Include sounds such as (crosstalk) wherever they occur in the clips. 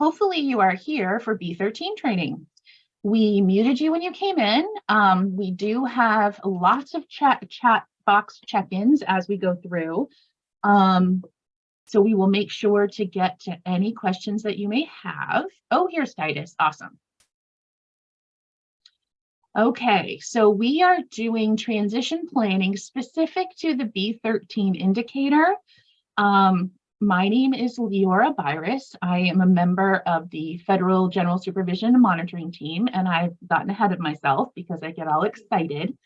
hopefully you are here for B13 training. We muted you when you came in. Um, we do have lots of chat, chat box check-ins as we go through. Um, so we will make sure to get to any questions that you may have. Oh, here's Titus, awesome. Okay, so we are doing transition planning specific to the B13 indicator. Um, my name is Leora Byris. I am a member of the Federal General Supervision Monitoring Team, and I've gotten ahead of myself because I get all excited.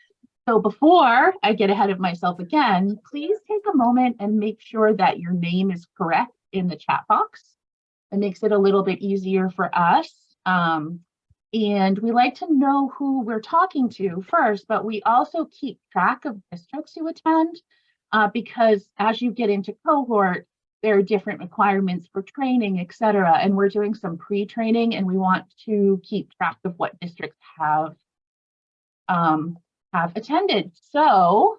So before I get ahead of myself again, please take a moment and make sure that your name is correct in the chat box. It makes it a little bit easier for us. Um, and we like to know who we're talking to first, but we also keep track of districts you attend uh, because as you get into cohort, there are different requirements for training, et cetera. And we're doing some pre-training and we want to keep track of what districts have, um, have attended. So,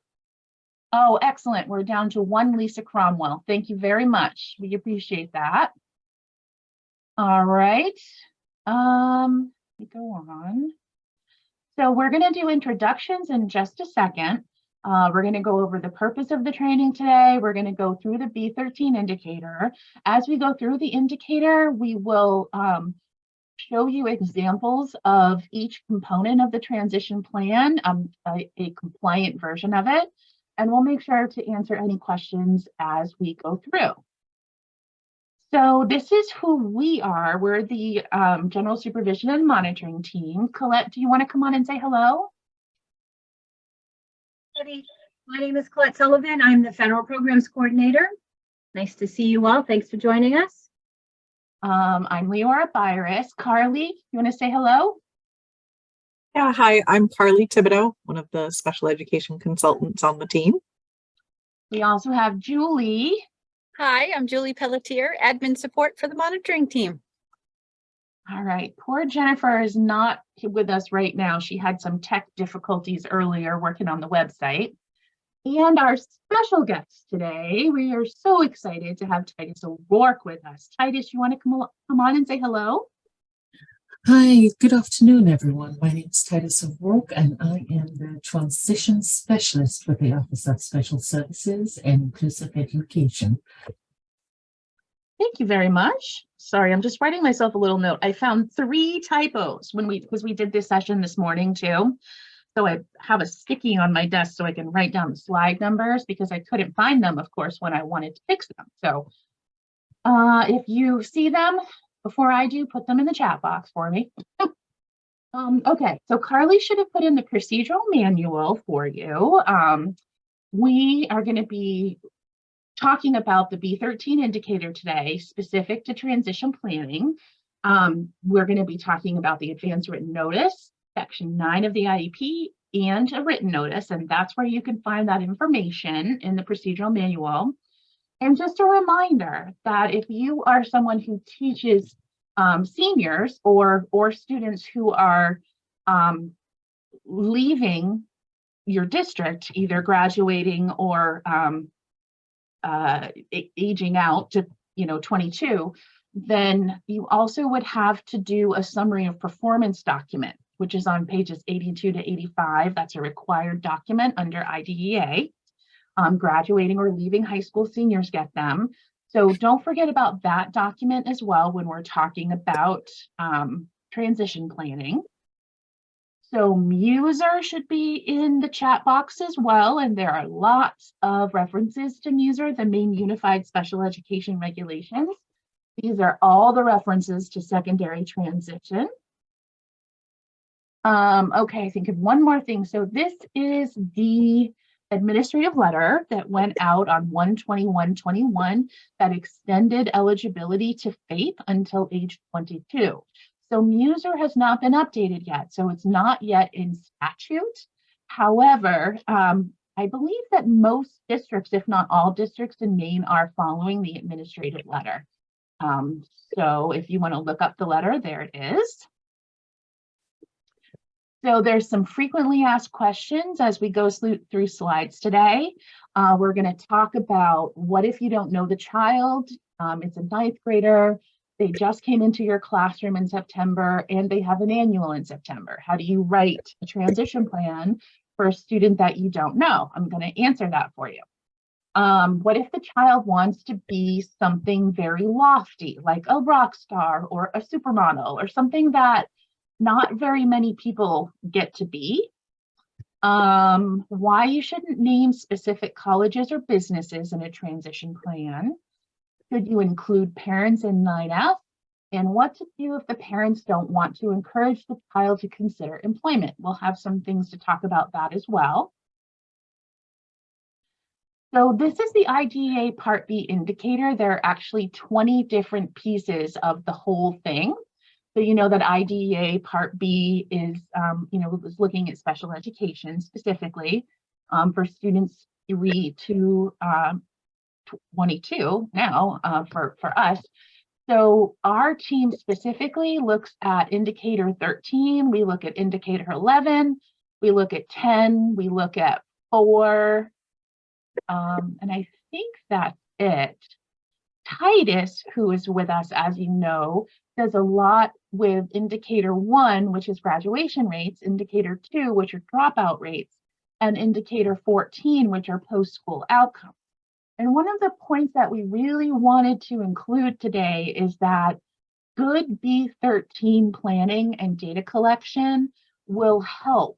oh, excellent. We're down to one Lisa Cromwell. Thank you very much. We appreciate that. All right. Um, let me go on. So we're going to do introductions in just a second. Uh, we're going to go over the purpose of the training today. We're going to go through the B13 indicator. As we go through the indicator, we will um, show you examples of each component of the transition plan, um, a, a compliant version of it, and we'll make sure to answer any questions as we go through. So this is who we are. We're the um, General Supervision and Monitoring Team. Colette, do you want to come on and say hello? Everybody. My name is Colette Sullivan. I'm the Federal Programs Coordinator. Nice to see you all. Thanks for joining us. Um, I'm Leora Byris. Carly, you want to say hello? Yeah, hi, I'm Carly Thibodeau, one of the special education consultants on the team. We also have Julie. Hi, I'm Julie Pelletier, admin support for the monitoring team. All right, poor Jennifer is not with us right now. She had some tech difficulties earlier working on the website. And our special guest today, we are so excited to have Titus O'Rourke with us. Titus, you want to come, come on and say hello? Hi, good afternoon, everyone. My name is Titus O'Rourke, and I am the Transition Specialist with the Office of Special Services and Inclusive Education. Thank you very much. Sorry, I'm just writing myself a little note. I found three typos when we, because we did this session this morning too. So I have a sticky on my desk so I can write down the slide numbers because I couldn't find them, of course, when I wanted to fix them. So uh, if you see them before I do, put them in the chat box for me. (laughs) um, okay, so Carly should have put in the procedural manual for you. Um, we are going to be talking about the B13 indicator today, specific to transition planning. Um, we're going to be talking about the advance written notice, section nine of the IEP, and a written notice, and that's where you can find that information in the procedural manual. And just a reminder that if you are someone who teaches um, seniors or, or students who are um, leaving your district, either graduating or um, uh, aging out to, you know, 22, then you also would have to do a summary of performance document, which is on pages 82 to 85. That's a required document under IDEA. Um, graduating or leaving high school seniors get them. So don't forget about that document as well when we're talking about um, transition planning. So Muser should be in the chat box as well, and there are lots of references to Muser, the main unified special education regulations. These are all the references to secondary transition. Um, okay, I think of one more thing. So this is the administrative letter that went out on 12121 that extended eligibility to FAPE until age 22. So Muser has not been updated yet, so it's not yet in statute. However, um, I believe that most districts, if not all districts in Maine, are following the administrative letter. Um, so if you want to look up the letter, there it is. So there's some frequently asked questions as we go through slides today. Uh, we're going to talk about what if you don't know the child? Um, it's a ninth grader they just came into your classroom in September and they have an annual in September. How do you write a transition plan for a student that you don't know? I'm going to answer that for you. Um, what if the child wants to be something very lofty, like a rock star or a supermodel or something that not very many people get to be? Um, why you shouldn't name specific colleges or businesses in a transition plan? Should you include parents in 9F? And what to do if the parents don't want to encourage the child to consider employment? We'll have some things to talk about that as well. So this is the IDEA Part B indicator. There are actually 20 different pieces of the whole thing. So you know that IDEA Part B is, um, you know, was looking at special education specifically um, for students three to um, 22 now uh, for, for us. So our team specifically looks at indicator 13, we look at indicator 11, we look at 10, we look at four, um, and I think that's it. Titus, who is with us, as you know, does a lot with indicator one, which is graduation rates, indicator two, which are dropout rates, and indicator 14, which are post-school outcomes. And one of the points that we really wanted to include today is that good B13 planning and data collection will help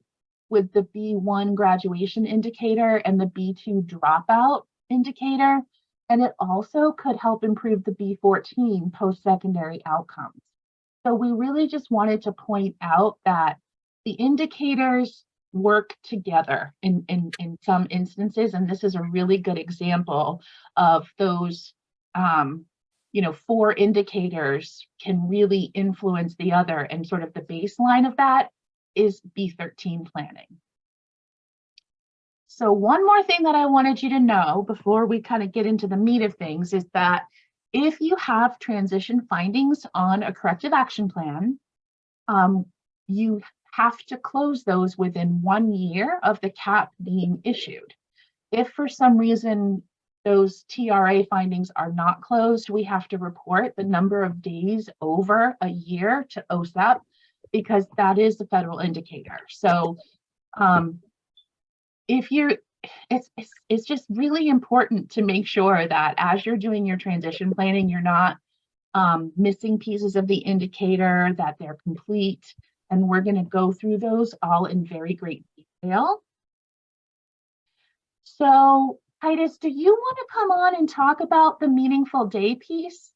with the B1 graduation indicator and the B2 dropout indicator. And it also could help improve the B14 post-secondary outcomes. So we really just wanted to point out that the indicators work together in, in, in some instances, and this is a really good example of those, um, you know, four indicators can really influence the other, and sort of the baseline of that is B13 planning. So one more thing that I wanted you to know before we kind of get into the meat of things is that if you have transition findings on a corrective action plan, um, you have to close those within one year of the CAP being issued. If for some reason those TRA findings are not closed, we have to report the number of days over a year to OSEP because that is the federal indicator. So um, if you're, it's, it's, it's just really important to make sure that as you're doing your transition planning, you're not um, missing pieces of the indicator, that they're complete. And we're going to go through those all in very great detail. So Titus, do you want to come on and talk about the meaningful day piece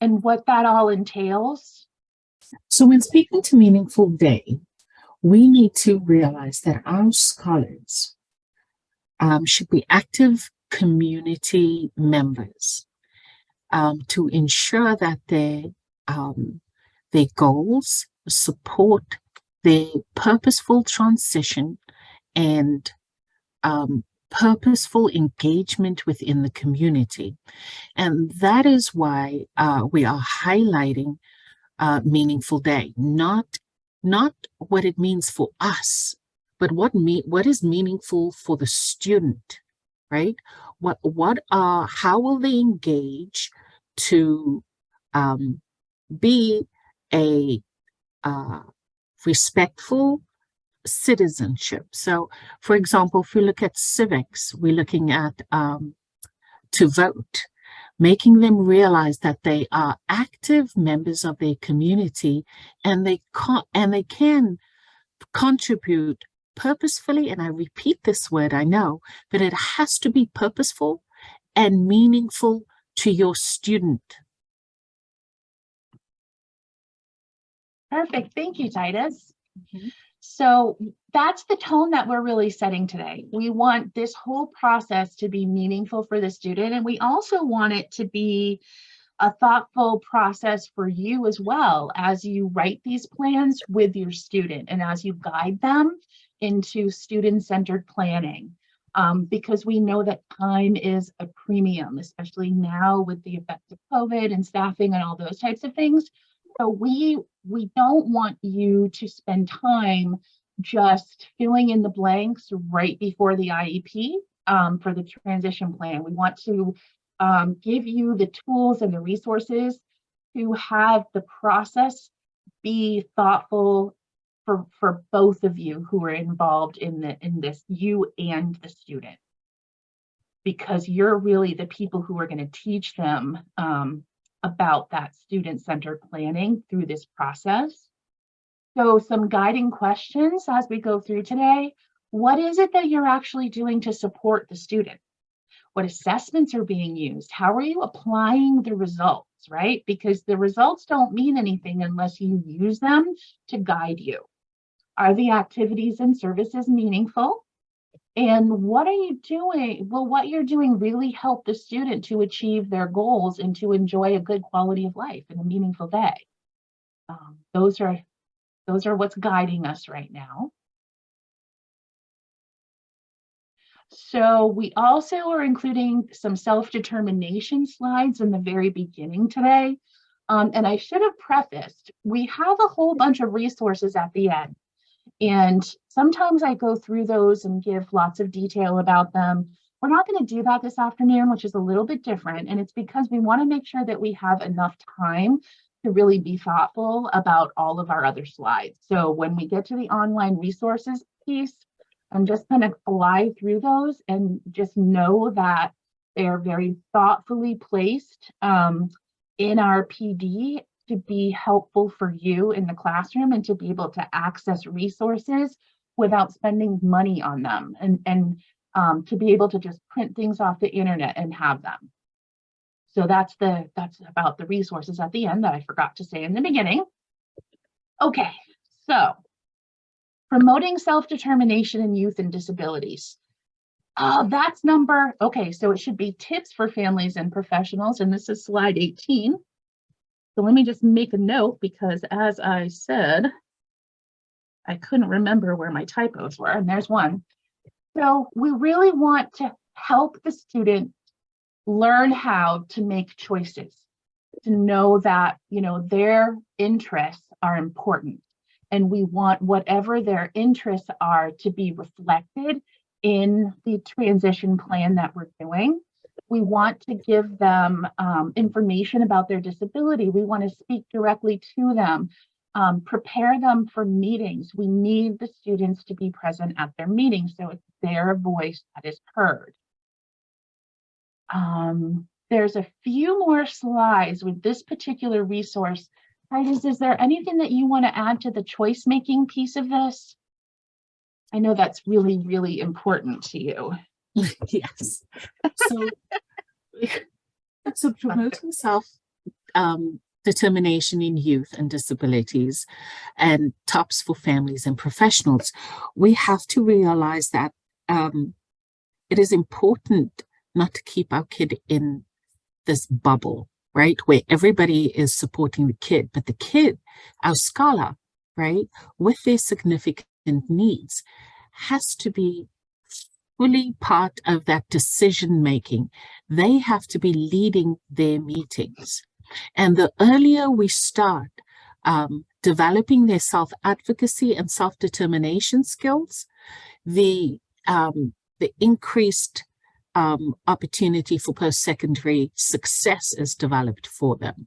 and what that all entails? So when speaking to Meaningful Day, we need to realize that our scholars um, should be active community members um, to ensure that their, um, their goals support their purposeful transition and um, purposeful engagement within the community. And that is why uh, we are highlighting uh, Meaningful Day, not, not what it means for us, but what, me what is meaningful for the student, right? What, what are, how will they engage to um, be a uh, respectful citizenship. So, for example, if we look at civics, we're looking at um, to vote, making them realize that they are active members of their community and they can and they can contribute purposefully. And I repeat this word, I know, but it has to be purposeful and meaningful to your student. Perfect. Thank you, Titus. So that's the tone that we're really setting today. We want this whole process to be meaningful for the student, and we also want it to be a thoughtful process for you as well as you write these plans with your student and as you guide them into student-centered planning. Um, because we know that time is a premium, especially now with the effects of COVID and staffing and all those types of things. So we we don't want you to spend time just filling in the blanks right before the IEP um, for the transition plan. We want to um, give you the tools and the resources to have the process be thoughtful for, for both of you who are involved in the, in this, you and the student. Because you're really the people who are going to teach them um, about that student-centered planning through this process. So some guiding questions as we go through today. What is it that you're actually doing to support the student? What assessments are being used? How are you applying the results, right? Because the results don't mean anything unless you use them to guide you. Are the activities and services meaningful? And what are you doing? Will what you're doing really help the student to achieve their goals and to enjoy a good quality of life and a meaningful day? Um, those are those are what's guiding us right now. So we also are including some self-determination slides in the very beginning today. Um, and I should have prefaced, we have a whole bunch of resources at the end. And sometimes I go through those and give lots of detail about them. We're not going to do that this afternoon, which is a little bit different. And it's because we want to make sure that we have enough time to really be thoughtful about all of our other slides. So when we get to the online resources piece, I'm just going to fly through those and just know that they are very thoughtfully placed um, in our PD to be helpful for you in the classroom and to be able to access resources without spending money on them and, and um, to be able to just print things off the internet and have them. So that's the that's about the resources at the end that I forgot to say in the beginning. Okay, so promoting self-determination in youth and disabilities. Uh, that's number, okay, so it should be tips for families and professionals, and this is slide 18. So let me just make a note because as I said, I couldn't remember where my typos were, and there's one. So we really want to help the student learn how to make choices, to know that, you know, their interests are important. And we want whatever their interests are to be reflected in the transition plan that we're doing. We want to give them um, information about their disability. We want to speak directly to them, um, prepare them for meetings. We need the students to be present at their meetings so it's their voice that is heard. Um, there's a few more slides with this particular resource. Titus, is there anything that you want to add to the choice making piece of this? I know that's really, really important to you. (laughs) yes. So, so promoting self um, determination in youth and disabilities and tops for families and professionals, we have to realize that um, it is important not to keep our kid in this bubble, right? Where everybody is supporting the kid, but the kid, our scholar, right, with their significant needs, has to be fully part of that decision making. They have to be leading their meetings. And the earlier we start um, developing their self-advocacy and self-determination skills, the, um, the increased um, opportunity for post-secondary success is developed for them.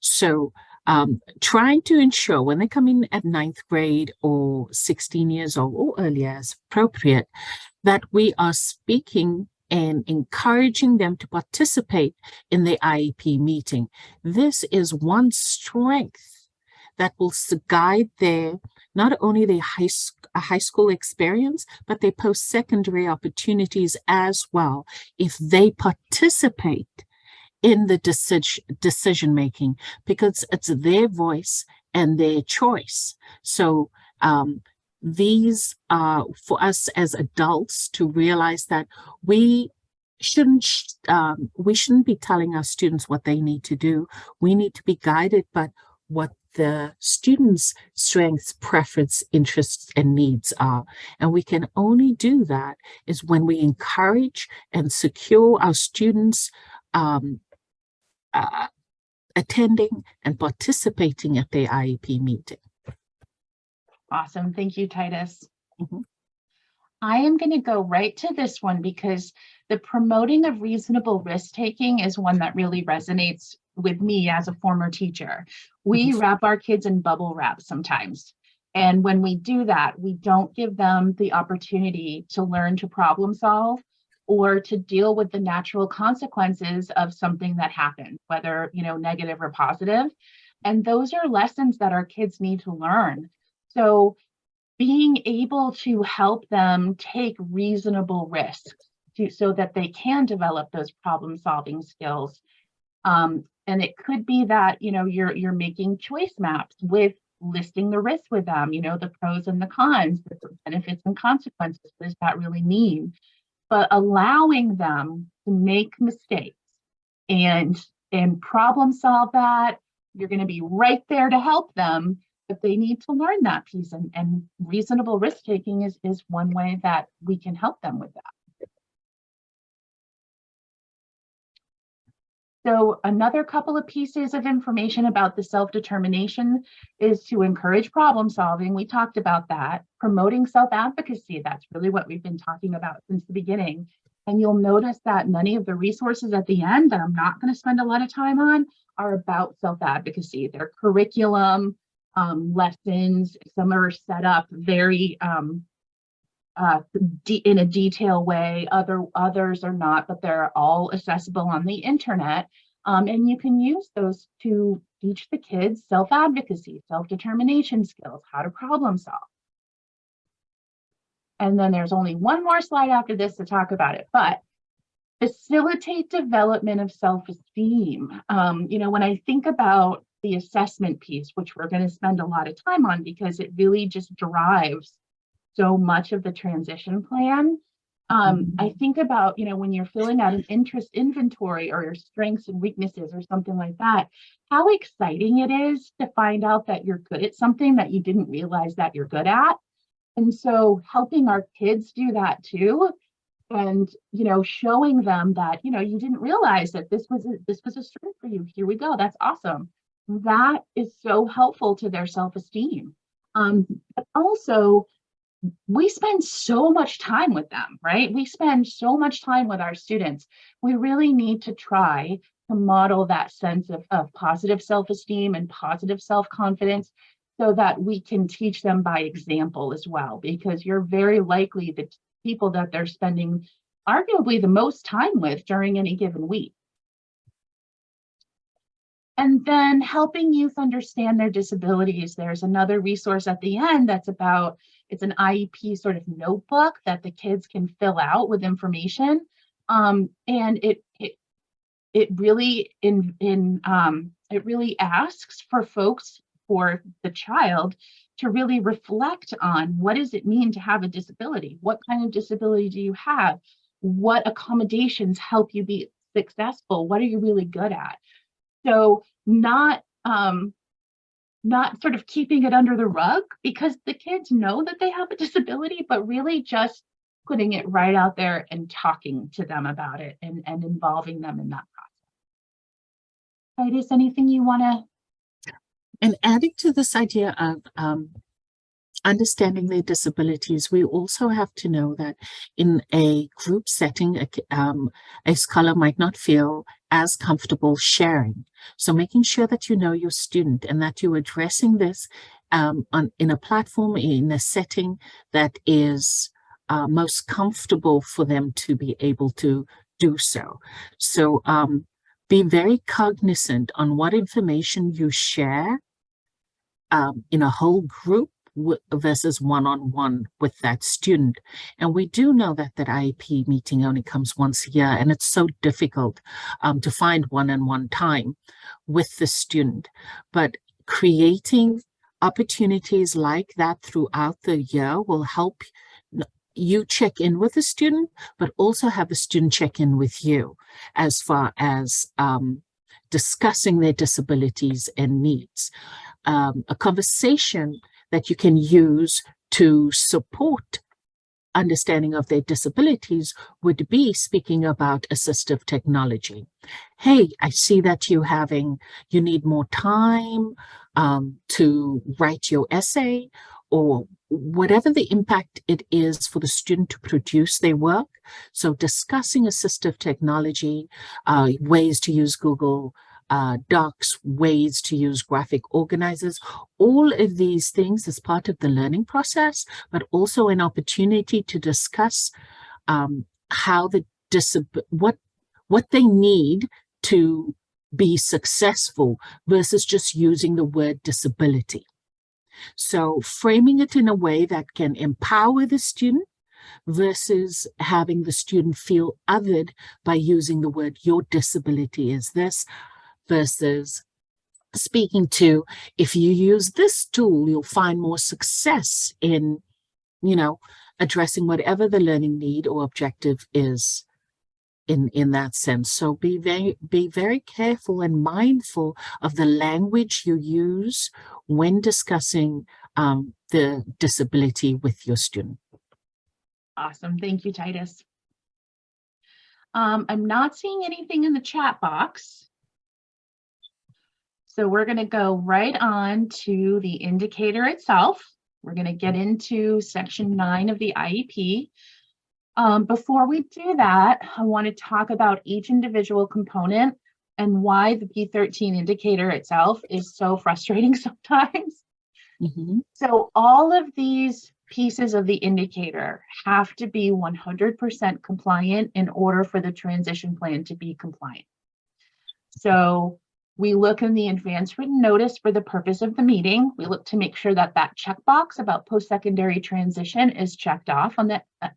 So um, trying to ensure when they come in at ninth grade or 16 years old or earlier as appropriate, that we are speaking and encouraging them to participate in the IEP meeting. This is one strength that will guide their not only their high, high school experience, but their post-secondary opportunities as well if they participate in the decision decision making because it's their voice and their choice. So um, these are for us as adults to realize that we shouldn't um, we shouldn't be telling our students what they need to do. We need to be guided by what the students' strengths, preference, interests, and needs are. And we can only do that is when we encourage and secure our students um, uh, attending and participating at the IEP meeting. Awesome. Thank you, Titus. Mhm. I am going to go right to this one because the promoting of reasonable risk taking is one that really resonates with me as a former teacher. We wrap our kids in bubble wrap sometimes. And when we do that, we don't give them the opportunity to learn to problem solve or to deal with the natural consequences of something that happened, whether, you know, negative or positive. And those are lessons that our kids need to learn. So being able to help them take reasonable risks to, so that they can develop those problem solving skills. Um, and it could be that, you know, you're, you're making choice maps with listing the risks with them, you know, the pros and the cons, the benefits and consequences. What does that really mean? But allowing them to make mistakes and and problem solve that, you're going to be right there to help them, but they need to learn that piece. And, and reasonable risk taking is, is one way that we can help them with that. So another couple of pieces of information about the self-determination is to encourage problem solving. We talked about that. Promoting self-advocacy, that's really what we've been talking about since the beginning. And you'll notice that many of the resources at the end that I'm not going to spend a lot of time on are about self-advocacy. Their curriculum, um, lessons, some are set up very um, uh, in a detailed way. Other others are not, but they're all accessible on the internet. Um, and you can use those to teach the kids self-advocacy, self-determination skills, how to problem solve. And then there's only one more slide after this to talk about it, but facilitate development of self-esteem. Um, you know, when I think about the assessment piece, which we're going to spend a lot of time on because it really just drives so much of the transition plan. Um, I think about, you know, when you're filling out an interest inventory or your strengths and weaknesses or something like that, how exciting it is to find out that you're good at something that you didn't realize that you're good at. And so helping our kids do that too, and, you know, showing them that, you know, you didn't realize that this was a, this was a strength for you. Here we go. That's awesome. That is so helpful to their self-esteem. Um, but also we spend so much time with them, right? We spend so much time with our students. We really need to try to model that sense of, of positive self-esteem and positive self-confidence so that we can teach them by example as well, because you're very likely the people that they're spending arguably the most time with during any given week. And then helping youth understand their disabilities. There's another resource at the end that's about, it's an IEP sort of notebook that the kids can fill out with information. Um, and it, it, it really in, in um, it really asks for folks, for the child to really reflect on what does it mean to have a disability? What kind of disability do you have? What accommodations help you be successful? What are you really good at? So not um, not sort of keeping it under the rug because the kids know that they have a disability, but really just putting it right out there and talking to them about it and, and involving them in that process. Titus, anything you want to? And adding to this idea of um, understanding their disabilities, we also have to know that in a group setting, a, um, a scholar might not feel as comfortable sharing. So making sure that you know your student and that you're addressing this um, on, in a platform, in a setting that is uh, most comfortable for them to be able to do so. So um, be very cognizant on what information you share um, in a whole group versus one-on-one -on -one with that student. And we do know that that IEP meeting only comes once a year and it's so difficult um, to find one-on-one -on -one time with the student. But creating opportunities like that throughout the year will help you check in with the student, but also have the student check in with you as far as um, discussing their disabilities and needs. Um, a conversation that you can use to support understanding of their disabilities would be speaking about assistive technology. Hey, I see that you having, you need more time um, to write your essay or whatever the impact it is for the student to produce their work. So discussing assistive technology, uh, ways to use Google uh, docs, ways to use graphic organizers, all of these things as part of the learning process, but also an opportunity to discuss um, how the what what they need to be successful versus just using the word disability. So framing it in a way that can empower the student versus having the student feel othered by using the word your disability is this versus speaking to if you use this tool you'll find more success in you know addressing whatever the learning need or objective is in in that sense so be very be very careful and mindful of the language you use when discussing um, the disability with your student Awesome. Thank you, Titus. Um, I'm not seeing anything in the chat box. So we're going to go right on to the indicator itself. We're going to get into section nine of the IEP. Um, before we do that, I want to talk about each individual component and why the B13 indicator itself is so frustrating (laughs) sometimes. Mhm. So all of these pieces of the indicator have to be 100% compliant in order for the transition plan to be compliant. So we look in the advance written notice for the purpose of the meeting. We look to make sure that that checkbox about post-secondary transition is checked off on that. uh,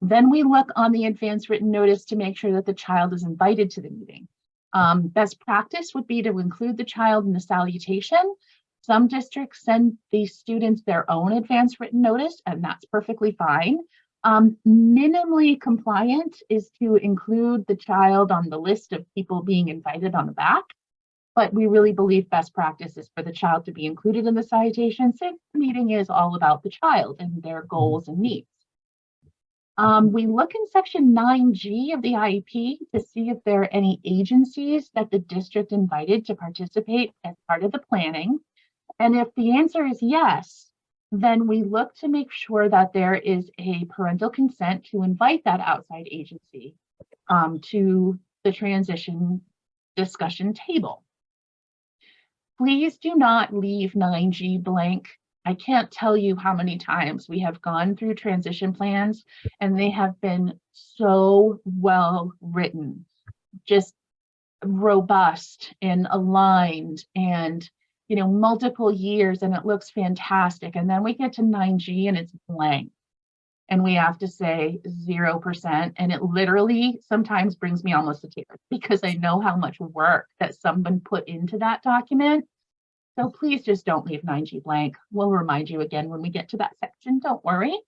Then we look on the advance written notice to make sure that the child is invited to the meeting. Um, best practice would be to include the child in the salutation some districts send these students their own advance written notice, and that's perfectly fine. Um, minimally compliant is to include the child on the list of people being invited on the back. But we really believe best practice is for the child to be included in the citation since the meeting is all about the child and their goals and needs. Um, we look in section 9G of the IEP to see if there are any agencies that the district invited to participate as part of the planning. And if the answer is yes, then we look to make sure that there is a parental consent to invite that outside agency um, to the transition discussion table. Please do not leave 9G blank. I can't tell you how many times we have gone through transition plans and they have been so well written, just robust and aligned and you know, multiple years and it looks fantastic. And then we get to 9G and it's blank. And we have to say 0%. And it literally sometimes brings me almost to tears (laughs) because I know how much work that someone put into that document. So please just don't leave 9G blank. We'll remind you again when we get to that section. Don't worry.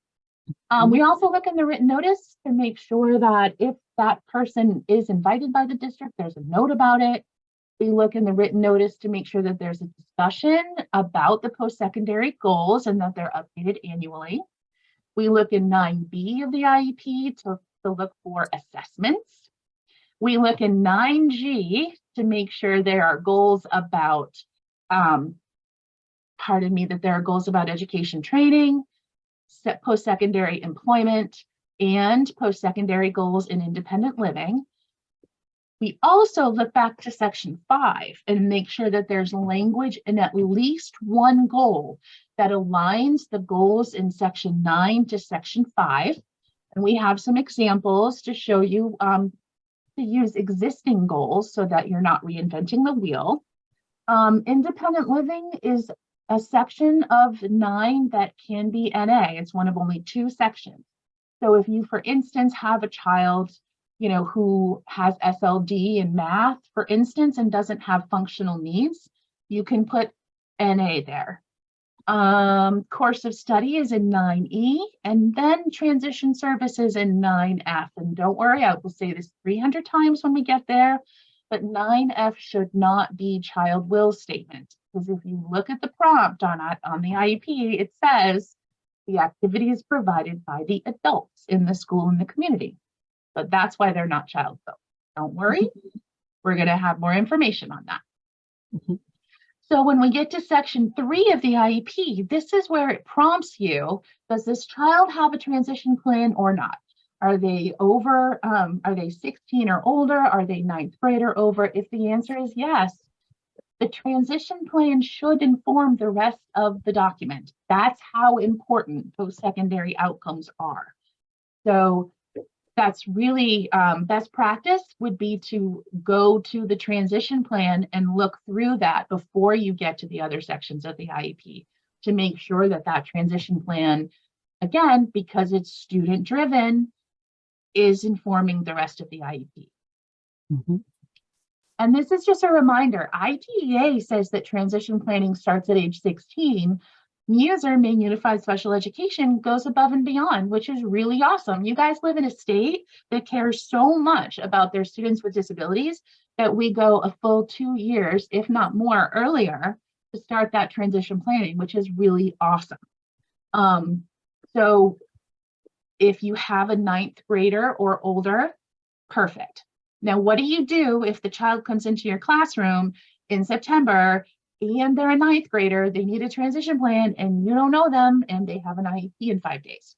Um, we also look in the written notice to make sure that if that person is invited by the district, there's a note about it. We look in the written notice to make sure that there's a discussion about the post-secondary goals and that they're updated annually. We look in 9B of the IEP to, to look for assessments. We look in 9G to make sure there are goals about, um, pardon me, that there are goals about education training, post-secondary employment, and post-secondary goals in independent living. We also look back to section five and make sure that there's language in at least one goal that aligns the goals in section nine to section five. And we have some examples to show you um, to use existing goals so that you're not reinventing the wheel. Um, independent living is a section of nine that can be NA. It's one of only two sections. So if you, for instance, have a child you know, who has SLD in math, for instance, and doesn't have functional needs, you can put NA there. Um, course of study is in 9E and then transition services in 9F. And don't worry, I will say this 300 times when we get there, but 9F should not be child will statement. Because if you look at the prompt on, on the IEP, it says the activity is provided by the adults in the school and the community but that's why they're not child built. Don't worry, we're going to have more information on that. Mhm. So when we get to section three of the IEP, this is where it prompts you, does this child have a transition plan or not? Are they over, um, are they 16 or older? Are they ninth grade or over? If the answer is yes, the transition plan should inform the rest of the document. That's how important post-secondary outcomes are. So that's really um, best practice would be to go to the transition plan and look through that before you get to the other sections of the IEP to make sure that that transition plan, again, because it's student driven, is informing the rest of the IEP. Mhm. And this is just a reminder, IDEA says that transition planning starts at age 16. MUSER, Maine Unified Special Education, goes above and beyond, which is really awesome. You guys live in a state that cares so much about their students with disabilities that we go a full two years, if not more, earlier to start that transition planning, which is really awesome. Um, so if you have a ninth grader or older, perfect. Now, what do you do if the child comes into your classroom in September and they're a ninth grader, they need a transition plan and you don't know them and they have an IEP in five days?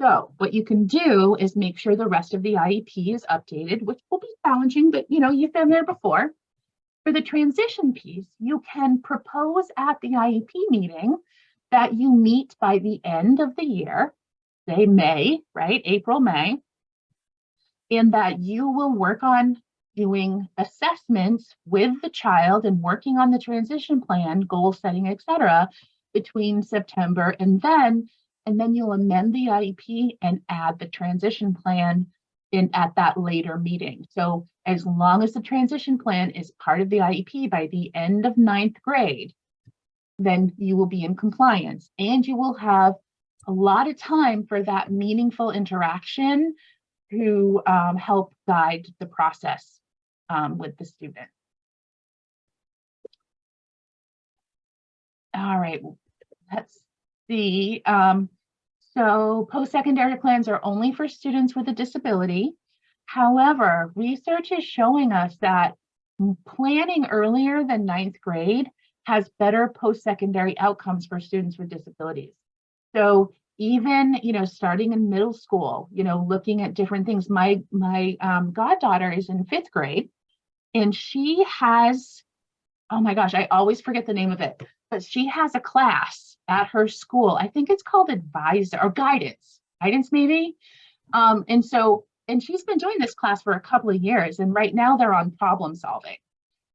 So what you can do is make sure the rest of the IEP is updated, which will be challenging, but you know, you've been there before. For the transition piece, you can propose at the IEP meeting that you meet by the end of the year, say May, right? April, May, and that you will work on doing assessments with the child and working on the transition plan, goal setting, et cetera, between September and then, and then you'll amend the IEP and add the transition plan in at that later meeting. So as long as the transition plan is part of the IEP by the end of ninth grade, then you will be in compliance and you will have a lot of time for that meaningful interaction to um, help guide the process um, with the student. All right, let's see. Um, so post-secondary plans are only for students with a disability. However, research is showing us that planning earlier than ninth grade has better post-secondary outcomes for students with disabilities. So even, you know, starting in middle school, you know, looking at different things. My, my um, goddaughter is in fifth grade and she has, oh my gosh, I always forget the name of it, but she has a class at her school. I think it's called advisor or guidance, guidance maybe. Um, and so, and she's been doing this class for a couple of years and right now they're on problem solving.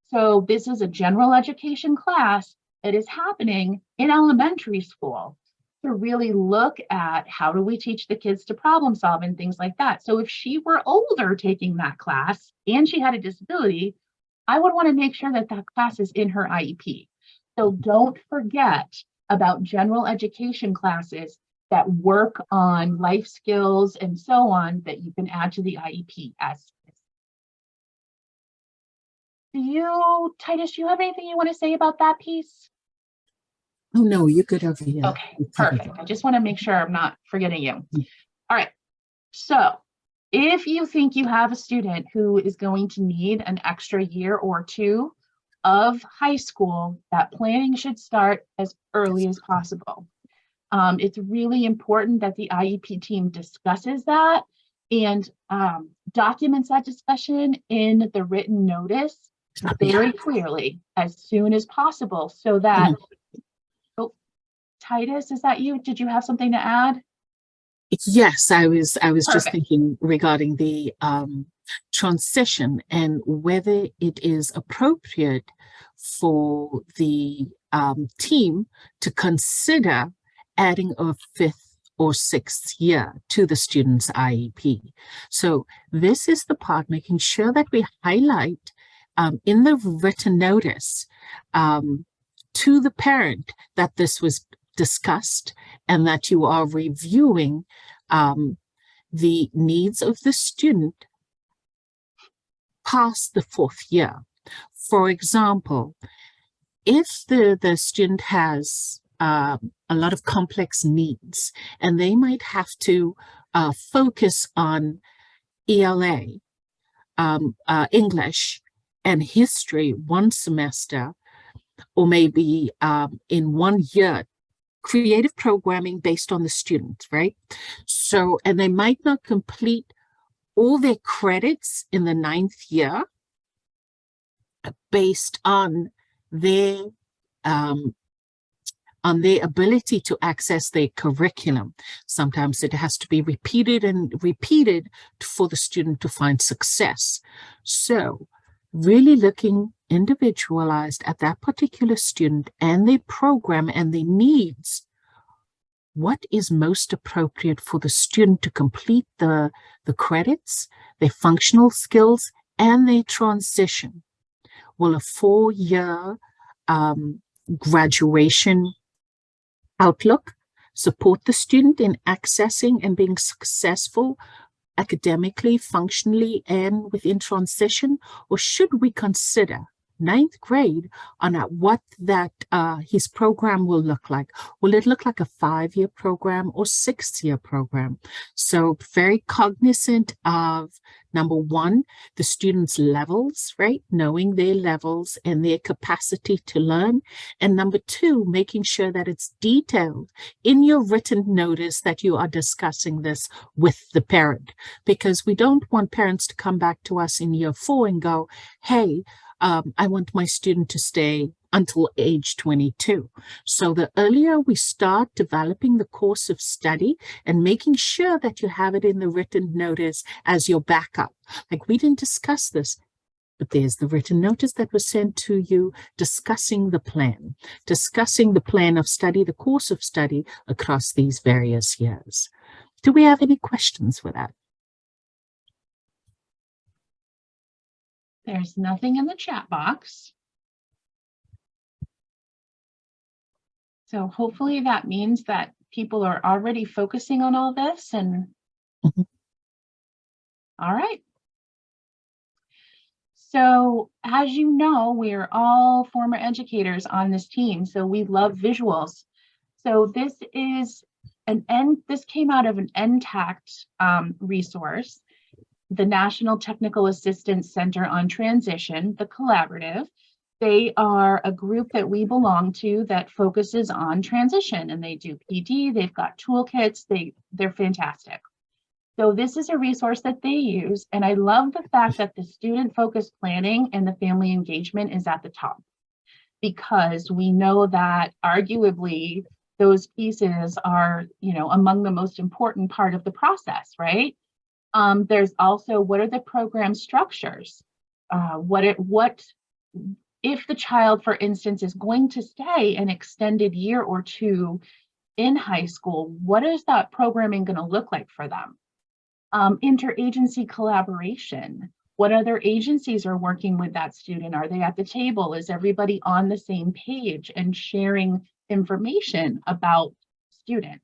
So this is a general education class that is happening in elementary school to really look at how do we teach the kids to problem solve and things like that. So if she were older taking that class and she had a disability, I would want to make sure that that class is in her IEP. So don't forget about general education classes that work on life skills and so on that you can add to the IEP as. Do you, Titus, do you have anything you want to say about that piece? Oh, no, you're good over here. Okay, perfect. I just want to make sure I'm not forgetting you. Mm. All right. So if you think you have a student who is going to need an extra year or two of high school, that planning should start as early as possible. Um, it's really important that the IEP team discusses that and um, documents that discussion in the written notice very clearly as soon as possible so that oh titus is that you? Did you have something to add? Yes, I was, I was just thinking regarding the um, transition and whether it is appropriate for the um, team to consider adding a fifth or sixth year to the student's IEP. So this is the part making sure that we highlight um, in the written notice um, to the parent that this was discussed and that you are reviewing um, the needs of the student past the fourth year. For example, if the, the student has um, a lot of complex needs and they might have to uh, focus on ELA, um, uh, English and history one semester, or maybe um, in one year creative programming based on the student, right? So, and they might not complete all their credits in the ninth year based on their um, on their ability to access their curriculum. Sometimes it has to be repeated and repeated for the student to find success. So really looking individualized at that particular student and their program and their needs. What is most appropriate for the student to complete the, the credits, their functional skills, and their transition? Will a four-year um, graduation outlook support the student in accessing and being successful academically, functionally, and within transition? Or should we consider ninth grade on what that uh, his program will look like. Will it look like a five-year program or six-year program? So very cognizant of number one, the students' levels, right? Knowing their levels and their capacity to learn. And number two, making sure that it's detailed in your written notice that you are discussing this with the parent, because we don't want parents to come back to us in year four and go, hey, um, I want my student to stay until age 22. So the earlier we start developing the course of study and making sure that you have it in the written notice as your backup. Like we didn't discuss this, but there's the written notice that was sent to you discussing the plan, discussing the plan of study, the course of study across these various years. Do we have any questions for that? There's nothing in the chat box. So hopefully that means that people are already focusing on all this and Mhm. all right. So as you know, we are all former educators on this team, so we love visuals. So this is an end, this came out of an NTACT um, resource the National Technical Assistance Center on Transition, the collaborative. They are a group that we belong to that focuses on transition and they do PD, they've got toolkits, they, they're fantastic. So this is a resource that they use and I love the fact that the student focused planning and the family engagement is at the top because we know that arguably those pieces are, you know, among the most important part of the process, right? Um, there's also what are the program structures? Uh, what it what if the child, for instance, is going to stay an extended year or two in high school, what is that programming going to look like for them? Um, interagency collaboration. What other agencies are working with that student? Are they at the table? Is everybody on the same page and sharing information about student?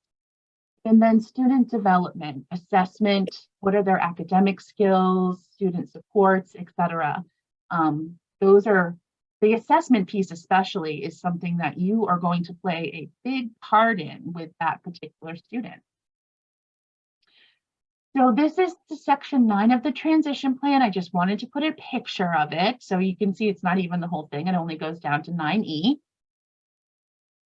And then student development, assessment, what are their academic skills, student supports, etc. Um, those are the assessment piece especially is something that you are going to play a big part in with that particular student. So this is the section nine of the transition plan. I just wanted to put a picture of it so you can see it's not even the whole thing. It only goes down to 9E.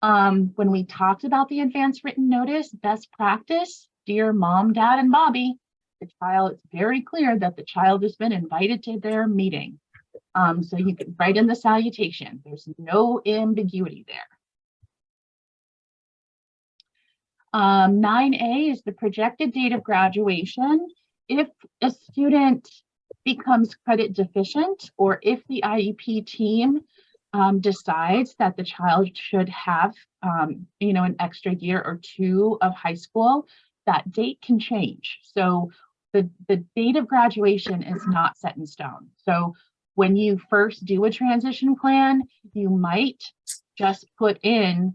Um, when we talked about the advanced written notice, best practice, dear mom, dad, and Bobby, the child, it's very clear that the child has been invited to their meeting. Um, so you can write in the salutation. There's no ambiguity there. Um, 9A is the projected date of graduation. If a student becomes credit deficient or if the IEP team um, decides that the child should have, um, you know, an extra year or two of high school, that date can change. So the, the date of graduation is not set in stone. So when you first do a transition plan, you might just put in,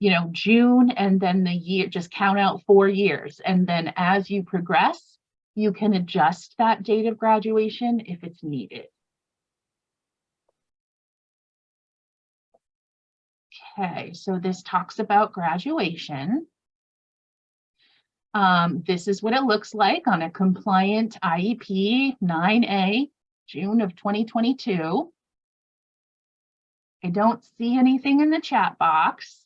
you know, June and then the year, just count out four years. And then as you progress, you can adjust that date of graduation if it's needed. Okay, so this talks about graduation. Um, this is what it looks like on a compliant IEP 9A, June of 2022. I don't see anything in the chat box.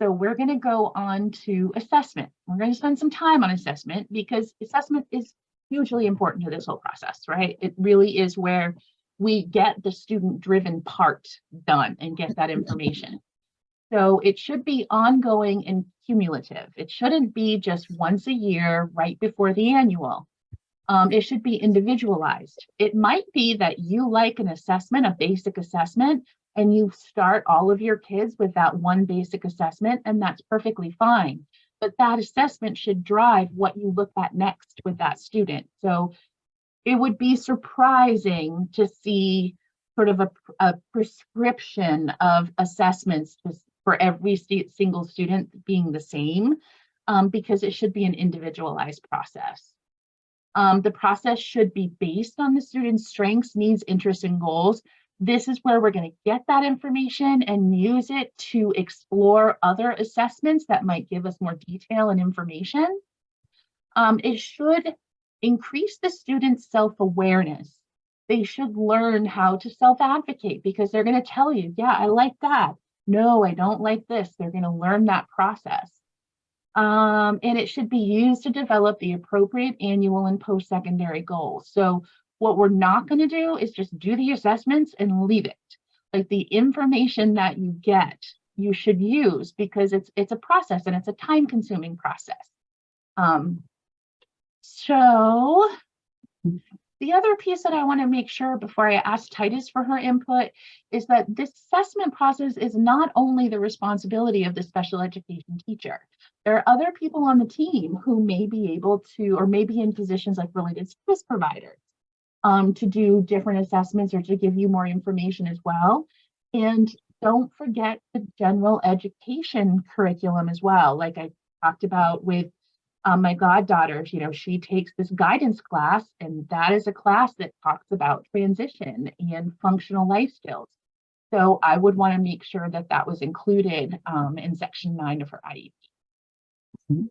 So we're going to go on to assessment. We're going to spend some time on assessment because assessment is hugely important to this whole process, right? It really is where we get the student driven part done and get that information. So it should be ongoing and cumulative. It shouldn't be just once a year right before the annual. Um, it should be individualized. It might be that you like an assessment, a basic assessment, and you start all of your kids with that one basic assessment, and that's perfectly fine. But that assessment should drive what you look at next with that student. So it would be surprising to see sort of a, a prescription of assessments just for every single student being the same, um, because it should be an individualized process. Um, the process should be based on the student's strengths, needs, interests, and goals. This is where we're going to get that information and use it to explore other assessments that might give us more detail and information. Um, it should increase the student's self-awareness. They should learn how to self-advocate because they're going to tell you, yeah, I like that. No, I don't like this. They're going to learn that process. Um, and it should be used to develop the appropriate annual and post-secondary goals. So what we're not going to do is just do the assessments and leave it. Like the information that you get, you should use because it's it's a process and it's a time-consuming process. Um, so the other piece that I want to make sure before I ask Titus for her input is that this assessment process is not only the responsibility of the special education teacher. There are other people on the team who may be able to, or may be in positions like related service providers um, to do different assessments or to give you more information as well. And don't forget the general education curriculum as well. Like I talked about with um, my goddaughter, you know, she takes this guidance class, and that is a class that talks about transition and functional life skills. So I would want to make sure that that was included um, in section nine of her IEP. Mhm.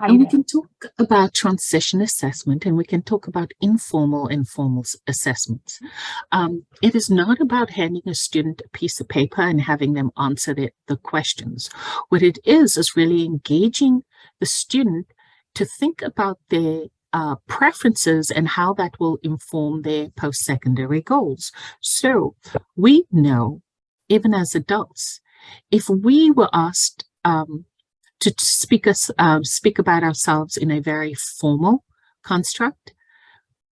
And we can talk about transition assessment and we can talk about informal and formal assessments. Um, it is not about handing a student a piece of paper and having them answer the, the questions. What it is, is really engaging the student to think about their uh, preferences and how that will inform their post-secondary goals. So we know, even as adults, if we were asked um, to speak us um, speak about ourselves in a very formal construct,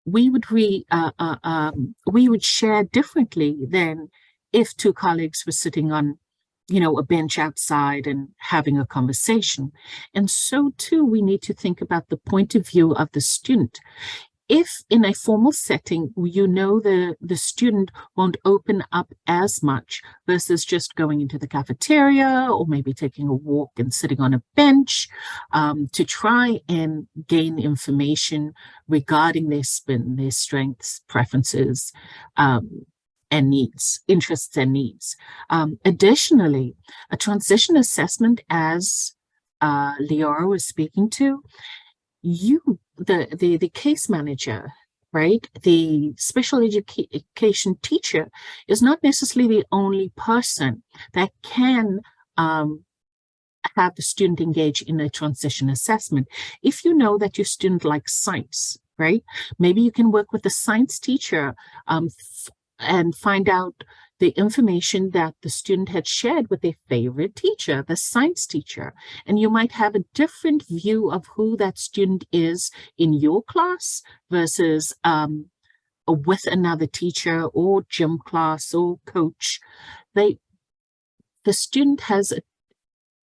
we would re uh, uh, um, we would share differently than if two colleagues were sitting on you know a bench outside and having a conversation. And so too we need to think about the point of view of the student if in a formal setting you know the the student won't open up as much versus just going into the cafeteria or maybe taking a walk and sitting on a bench um, to try and gain information regarding their spin, their strengths, preferences, um, and needs, interests and needs. Um, additionally, a transition assessment as uh, Leora was speaking to, you, the, the, the case manager, right? The special education teacher is not necessarily the only person that can um, have the student engage in a transition assessment. If you know that your student likes science, right? Maybe you can work with the science teacher um, and find out the information that the student had shared with their favorite teacher, the science teacher. And you might have a different view of who that student is in your class versus um, with another teacher or gym class or coach. They, the student has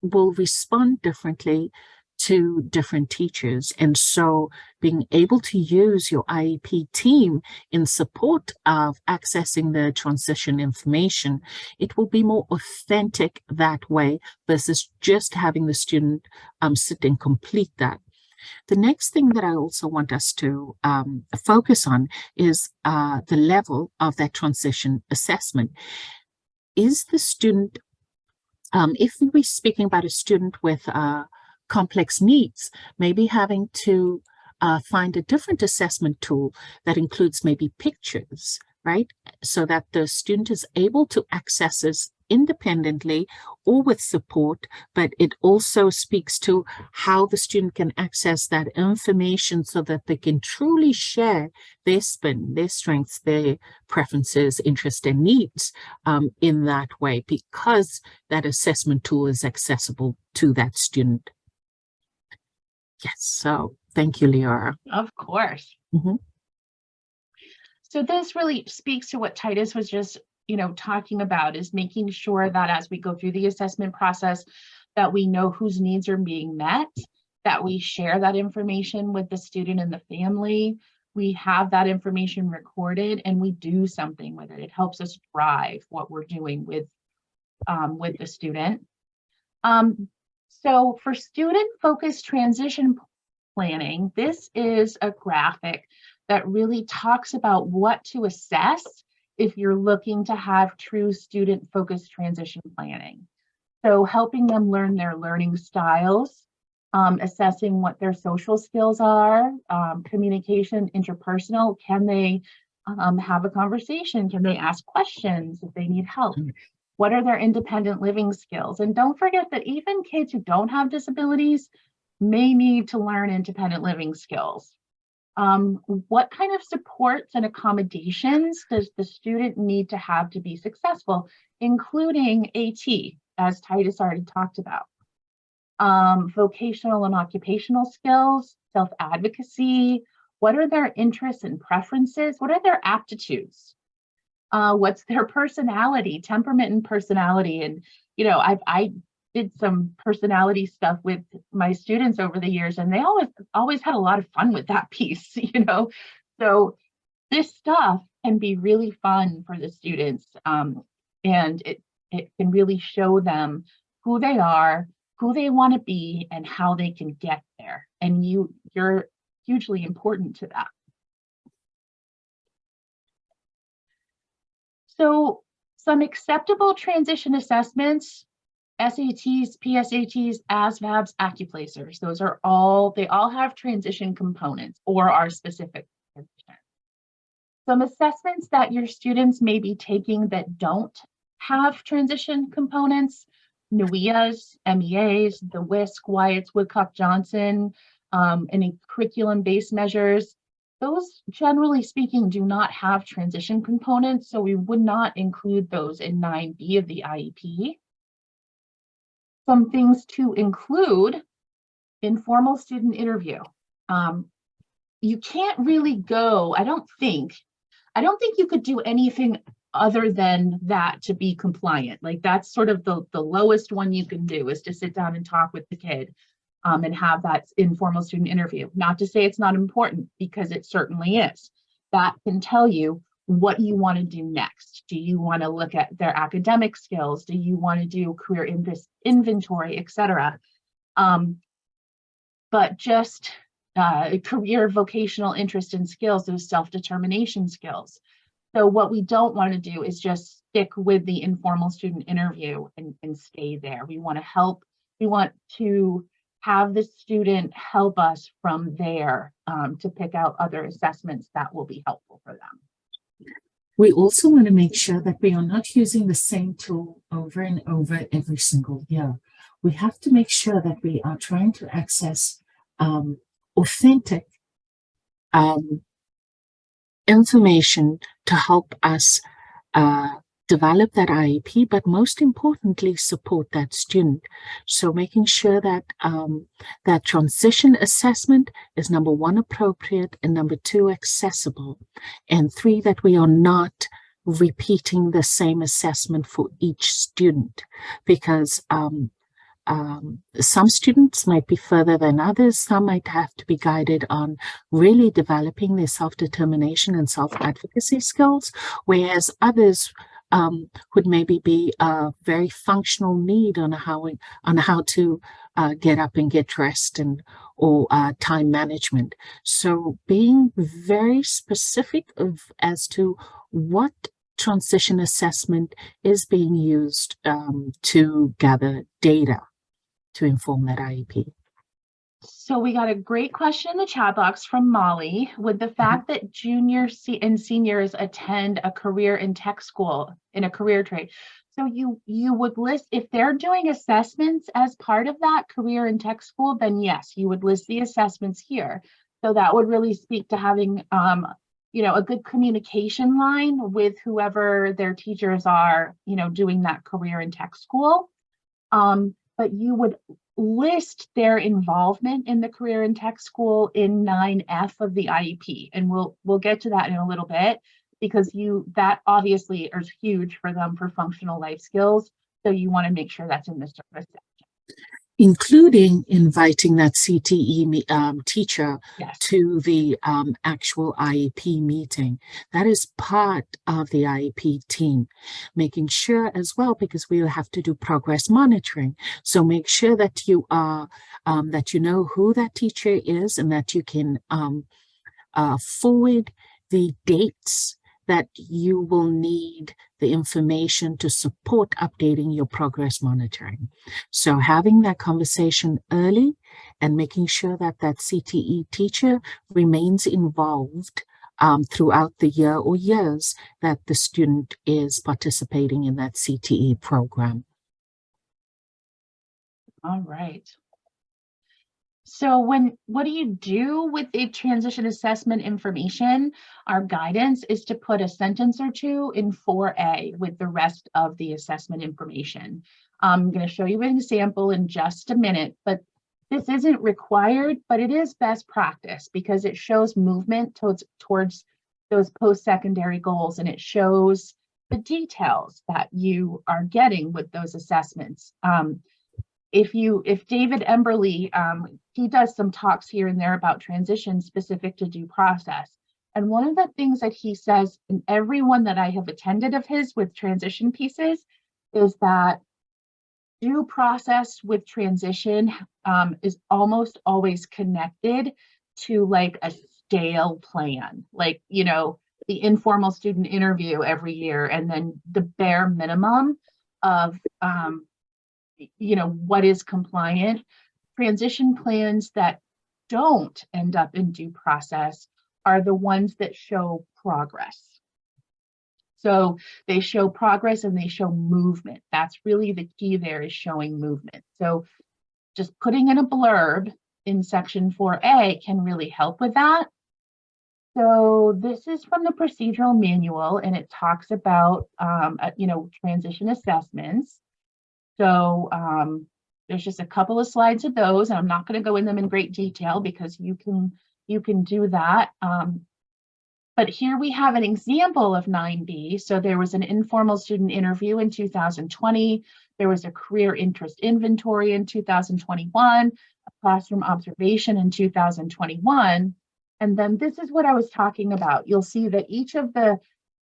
will respond differently to different teachers. And so being able to use your IEP team in support of accessing the transition information, it will be more authentic that way versus just having the student um, sit and complete that. The next thing that I also want us to um, focus on is uh, the level of that transition assessment. Is the student um, if we're speaking about a student with uh, complex needs, maybe having to uh, find a different assessment tool that includes maybe pictures, right? So that the student is able to access, this independently or with support, but it also speaks to how the student can access that information so that they can truly share their spin, their strengths, their preferences, interests, and needs um, in that way because that assessment tool is accessible to that student. Yes, so thank you, Leora. Of course. Mhm. So this really speaks to what Titus was just, you know, talking about is making sure that as we go through the assessment process, that we know whose needs are being met, that we share that information with the student and the family. We have that information recorded and we do something with it. It helps us drive what we're doing with, um, with the student. Um, so for student-focused transition planning, this is a graphic that really talks about what to assess if you're looking to have true student-focused transition planning. So helping them learn their learning styles, um, assessing what their social skills are, um, communication, interpersonal, can they um, have a conversation? Can they ask questions if they need help? What are their independent living skills? And don't forget that even kids who don't have disabilities may need to learn independent living skills. Um, what kind of supports and accommodations does the student need to have to be successful, including AT, as Titus already talked about? Um, vocational and occupational skills, self-advocacy, what are their interests and preferences? What are their aptitudes? Uh, what's their personality, temperament and personality? And, you know, I've, I did some personality stuff with my students over the years and they always always had a lot of fun with that (laughs) piece you know? So this stuff can be really fun for the students um, and it it can really show them who they are who they want to be and how they can get there. And you you're hugely important to that so some acceptable transition assessments SATs, PSATs, ASVABs, AccuPlacers. Those are all, they all have transition components or are specific. Some assessments that your students may be taking that don't have transition components, NWEAs, MEAs, the WISC, WIATs, Woodcock, Johnson, um, any curriculum-based measures. Those, generally speaking, do not have transition components, so we would not include those in 9B of the IEP some things to include informal student interview. Um, you can't really go, I don't think, I don't think you could do anything other than that to be compliant. Like that's sort of the, the lowest one you can do is to sit down and talk with the kid um, and have that informal student interview. Not to say it's not important because it certainly is. That can tell you what you want to do next. Do you want to look at their academic skills? Do you want to do career inv inventory, etc. Um, but just uh, (laughs) career, vocational interest and skills, those self-determination skills. So what we don't want to do is just stick with the informal student interview and, and stay there. We want to help, we want to have the student help us from there um, to pick out other assessments that will be helpful for them. We also want to make sure that we are not using the same tool over and over every single year. We have to make sure that we are trying to access um, authentic um, information to help us uh, develop that IEP, but most importantly, support that student. So making sure that um, that transition assessment is number one, appropriate, and number two, accessible. And three, that we are not repeating the same assessment for each student because um, um, some students might be further than others. Some might have to be guided on really developing their self-determination and self-advocacy skills, whereas others um, would maybe be a very functional need on how on how to uh, get up and get dressed and or uh, time management. So being very specific of as to what transition assessment is being used um, to gather data to inform that IEP. So we got a great question in the chat box from Molly. Would the fact that junior and seniors attend a career in tech school in a career trade? So you, you would list, if they're doing assessments as part of that career and tech school, then yes, you would list the assessments here. So that would really speak to having, um, you know, a good communication line with whoever their teachers are, you know, doing that career and tech school. Um, but you would list their involvement in the career and tech school in 9F of the IEP. And we'll, we'll get to that in a little bit because you, that obviously is huge for them for functional life skills. So you want to make sure that's in the service. Including inviting that CTE um, teacher Yes. to the um, actual IEP meeting. That is part of the IEP team, making sure as well, because we will have to do progress monitoring. So make sure that you are, um, that you know who that teacher is and that you can um, uh, forward the dates that you will need the information to support updating your progress monitoring. So having that conversation early and making sure that that CTE teacher remains involved um, throughout the year or years that the student is participating in that CTE program. All right. So when, what do you do with the transition assessment information? Our guidance is to put a sentence or two in 4A with the rest of the assessment information. I'm going to show you an example in just a minute, but this isn't required, but it is best practice because it shows movement towards, towards those post-secondary goals and it shows the details that you are getting with those assessments. Um, if you, if David Emberley, um, he does some talks here and there about transition specific to due process. And one of the things that he says in every one that I have attended of his with transition pieces is that due process with transition um, is almost always connected to like a stale plan, like, you know, the informal student interview every year and then the bare minimum of um, you know, what is compliant. Transition plans that don't end up in due process are the ones that show progress. So they show progress and they show movement. That's really the key there is showing movement. So just putting in a blurb in section 4A can really help with that. So this is from the procedural manual and it talks about, um, uh, you know, transition assessments. So um, there's just a couple of slides of those, and I'm not going to go in them in great detail because you can you can do that. Um, but here we have an example of 9B. So there was an informal student interview in 2020. There was a career interest inventory in 2021, a classroom observation in 2021. And then this is what I was talking about. You'll see that each of the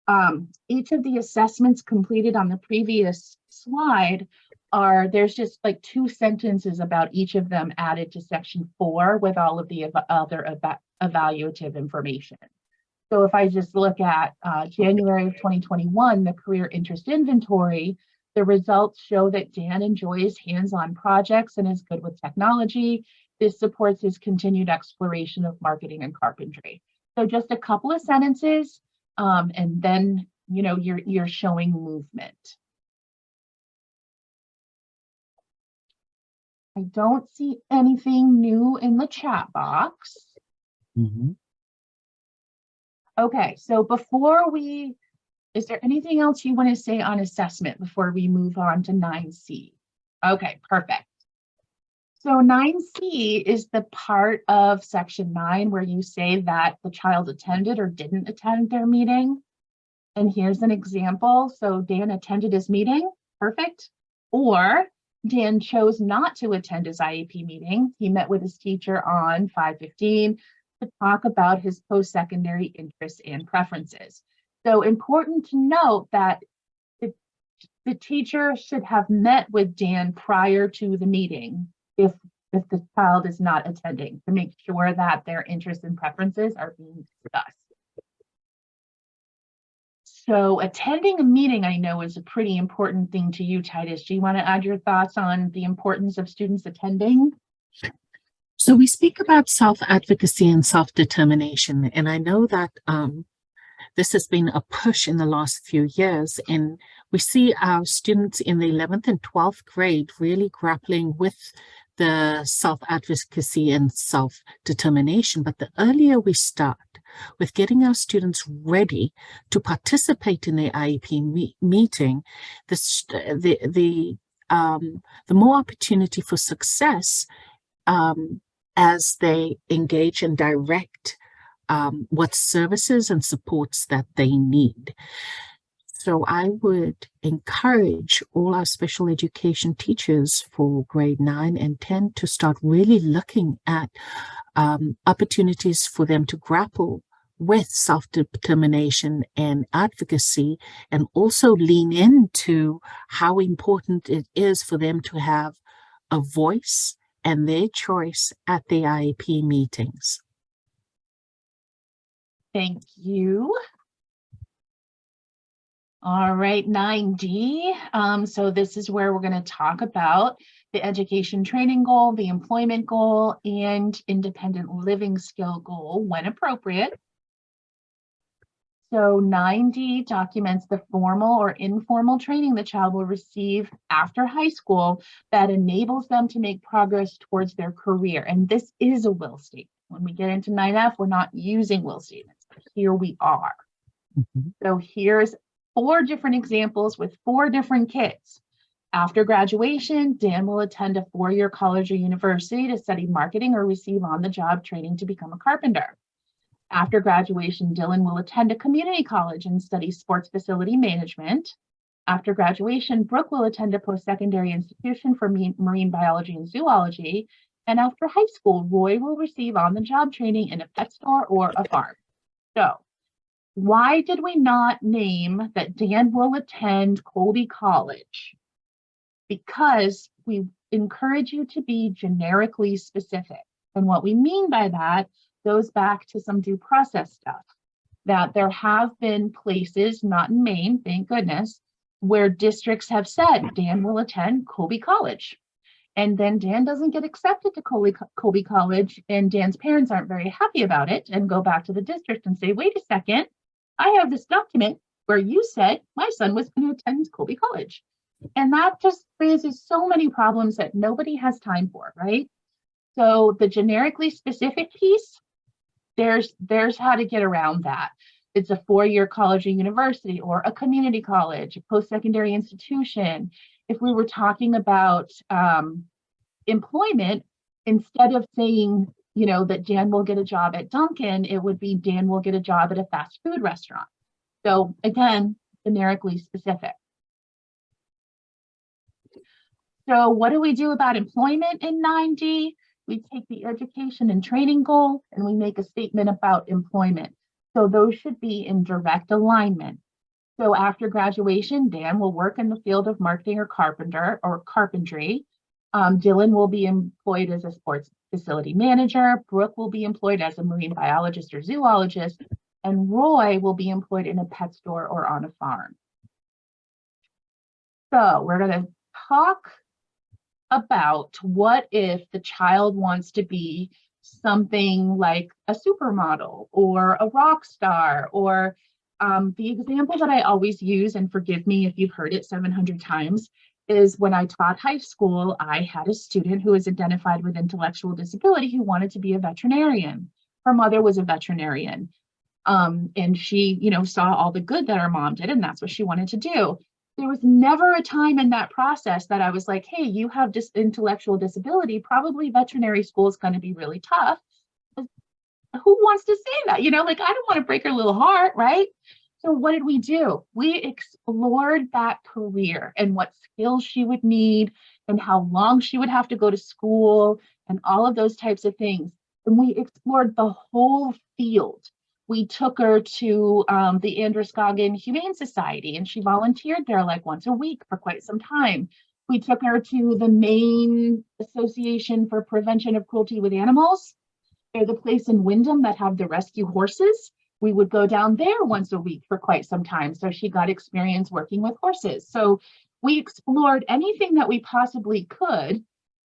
um, each of the assessments completed on the previous slide are there's just like two sentences about each of them added to section four with all of the ev other eva evaluative information. So if I just look at uh, January of 2021, the career interest inventory, the results show that Dan enjoys hands-on projects and is good with technology. This supports his continued exploration of marketing and carpentry. So just a couple of sentences, um, and then you know you're you're showing movement. I don't see anything new in the chat box. Mhm. Okay, so before we, is there anything else you want to say on assessment before we move on to 9C? Okay, perfect. So 9C is the part of section 9 where you say that the child attended or didn't attend their meeting. And here's an example. So Dan attended his meeting, perfect. Or Dan chose not to attend his IEP meeting. He met with his teacher on 515 to talk about his post-secondary interests and preferences. So important to note that the, the teacher should have met with Dan prior to the meeting if, if the child is not attending to make sure that their interests and preferences are being discussed. So attending a meeting, I know is a pretty important thing to you, Titus. Do you want to add your thoughts on the importance of students attending? So we speak about self-advocacy and self-determination, and I know that um, this has been a push in the last few years and we see our students in the 11th and 12th grade really grappling with the self-advocacy and self-determination. But the earlier we start with getting our students ready to participate in the IEP me- meeting, the, the, the, um, the more opportunity for success um, as they engage and direct um, what services and supports that they need. So I would encourage all our special education teachers for grade nine and 10 to start really looking at um, opportunities for them to grapple with self-determination and advocacy and also lean into how important it is for them to have a voice and their choice at the IEP meetings. Thank you. All right, nine D. Um, so this is where we're going to talk about the education training goal, the employment goal, and independent living skill goal when appropriate. So nine D documents the formal or informal training the child will receive after high school that enables them to make progress towards their career. And this is a will statement. When we get into nine F, we're not using will statements, here we are. So here's four different examples with four different kids. After graduation, Dan will attend a four-year college or university to study marketing or receive on-the-job training to become a carpenter. After graduation, Dylan will attend a community college and study sports facility management. After graduation, Brooke will attend a post-secondary institution for marine biology and zoology. And after high school, Roy will receive on-the-job training in a pet store or a farm. So why did we not name that Dan will attend Colby College? Because we encourage you to be generically specific. And what we mean by that goes back to some due process stuff. That there have been places, not in Maine, thank goodness, where districts have said Dan will attend Colby College. And then Dan doesn't get accepted to Colby, Colby College, and Dan's parents aren't very happy about it and go back to the district and say, wait a second, I have this document where you said my son was going to attend Colby College. And that just raises so many problems that nobody has time for, right? So the generically specific piece, there's there's how to get around that. It's a four-year college or university or a community college, a post-secondary institution. If we were talking about um, employment, instead of saying you know, that Dan will get a job at Dunkin', it would be Dan will get a job at a fast food restaurant. So again, generically specific. So what do we do about employment in 9D? We take the education and training goal and we make a statement about employment. So those should be in direct alignment. So after graduation, Dan will work in the field of marketing or carpenter or carpentry. Um, Dylan will be employed as a sports facility manager. Brooke will be employed as a marine biologist or zoologist. And Roy will be employed in a pet store or on a farm. So we're going to talk about what if the child wants to be something like a supermodel or a rock star or um, the example that I always use, and forgive me if you've heard it 700 times, is when I taught high school, I had a student who was identified with intellectual disability who wanted to be a veterinarian. Her mother was a veterinarian. Um, and she, you know, saw all the good that her mom did, and that's what she wanted to do. There was never a time in that process that I was like, hey, you have this intellectual disability, probably veterinary school is going to be really tough. Who wants to say that? You know, like, I don't want to break her little heart, right? So what did we do? We explored that career and what skills she would need and how long she would have to go to school and all of those types of things. And we explored the whole field. We took her to um, the Androscoggin Humane Society and she volunteered there like once a week for quite some time. We took her to the Maine Association for Prevention of Cruelty with Animals. They're the place in Windham that have the rescue horses we would go down there once a week for quite some time. So she got experience working with horses. So we explored anything that we possibly could.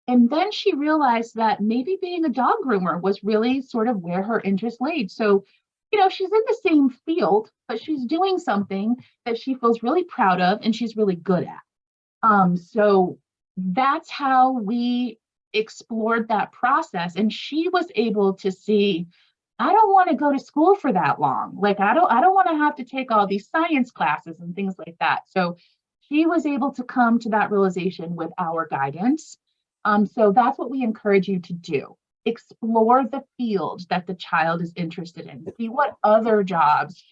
And then she realized that maybe being a dog groomer was really sort of where her interest laid. So you know, she's in the same field, but she's doing something that she feels really proud of and she's really good at. Um, so that's how we explored that process. And she was able to see, I don't want to go to school for that long. Like I don't, I don't want to have to take all these science classes and things like that. So she was able to come to that realization with our guidance. Um, so that's what we encourage you to do. Explore the field that the child is interested in. See what other jobs,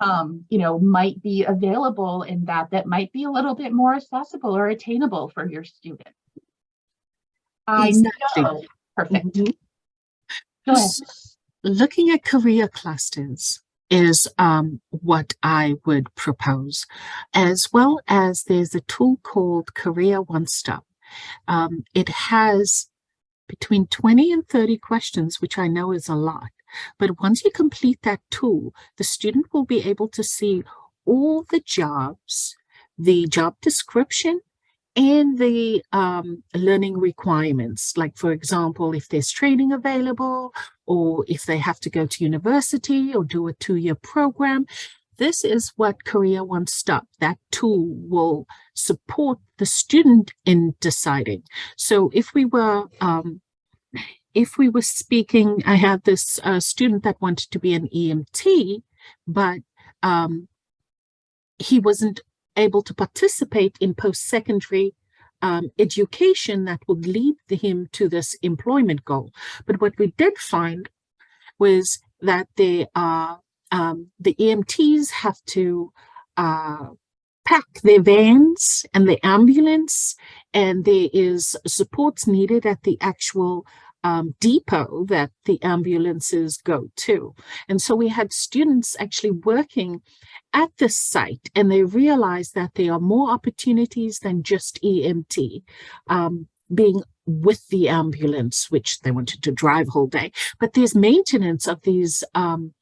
um, you know, might be available in that that might be a little bit more accessible or attainable for your student. I Exactly. know. Perfect. Mhm. Go ahead. Looking at career clusters is um, what I would propose, as well as there's a tool called Career One Stop. Um, it has between 20 and 30 questions, which I know is a lot. But once you complete that tool, the student will be able to see all the jobs, the job description, and the um, learning requirements. Like, for example, if there's training available, or if they have to go to university or do a two-year program. This is what Career One Stop, that tool will support the student in deciding. So if we were, um, if we were speaking, I had this uh, student that wanted to be an EMT, but um, he wasn't able to participate in post-secondary um, education that would lead him to this employment goal. But what we did find was that there are um, the EMTs have to uh, pack their vans and the ambulance, and there is supports needed at the actual um, depot that the ambulances go to. And so we had students actually working at this site and they realized that there are more opportunities than just EMT um, being with the ambulance, which they wanted to drive whole day, but there's maintenance of these um,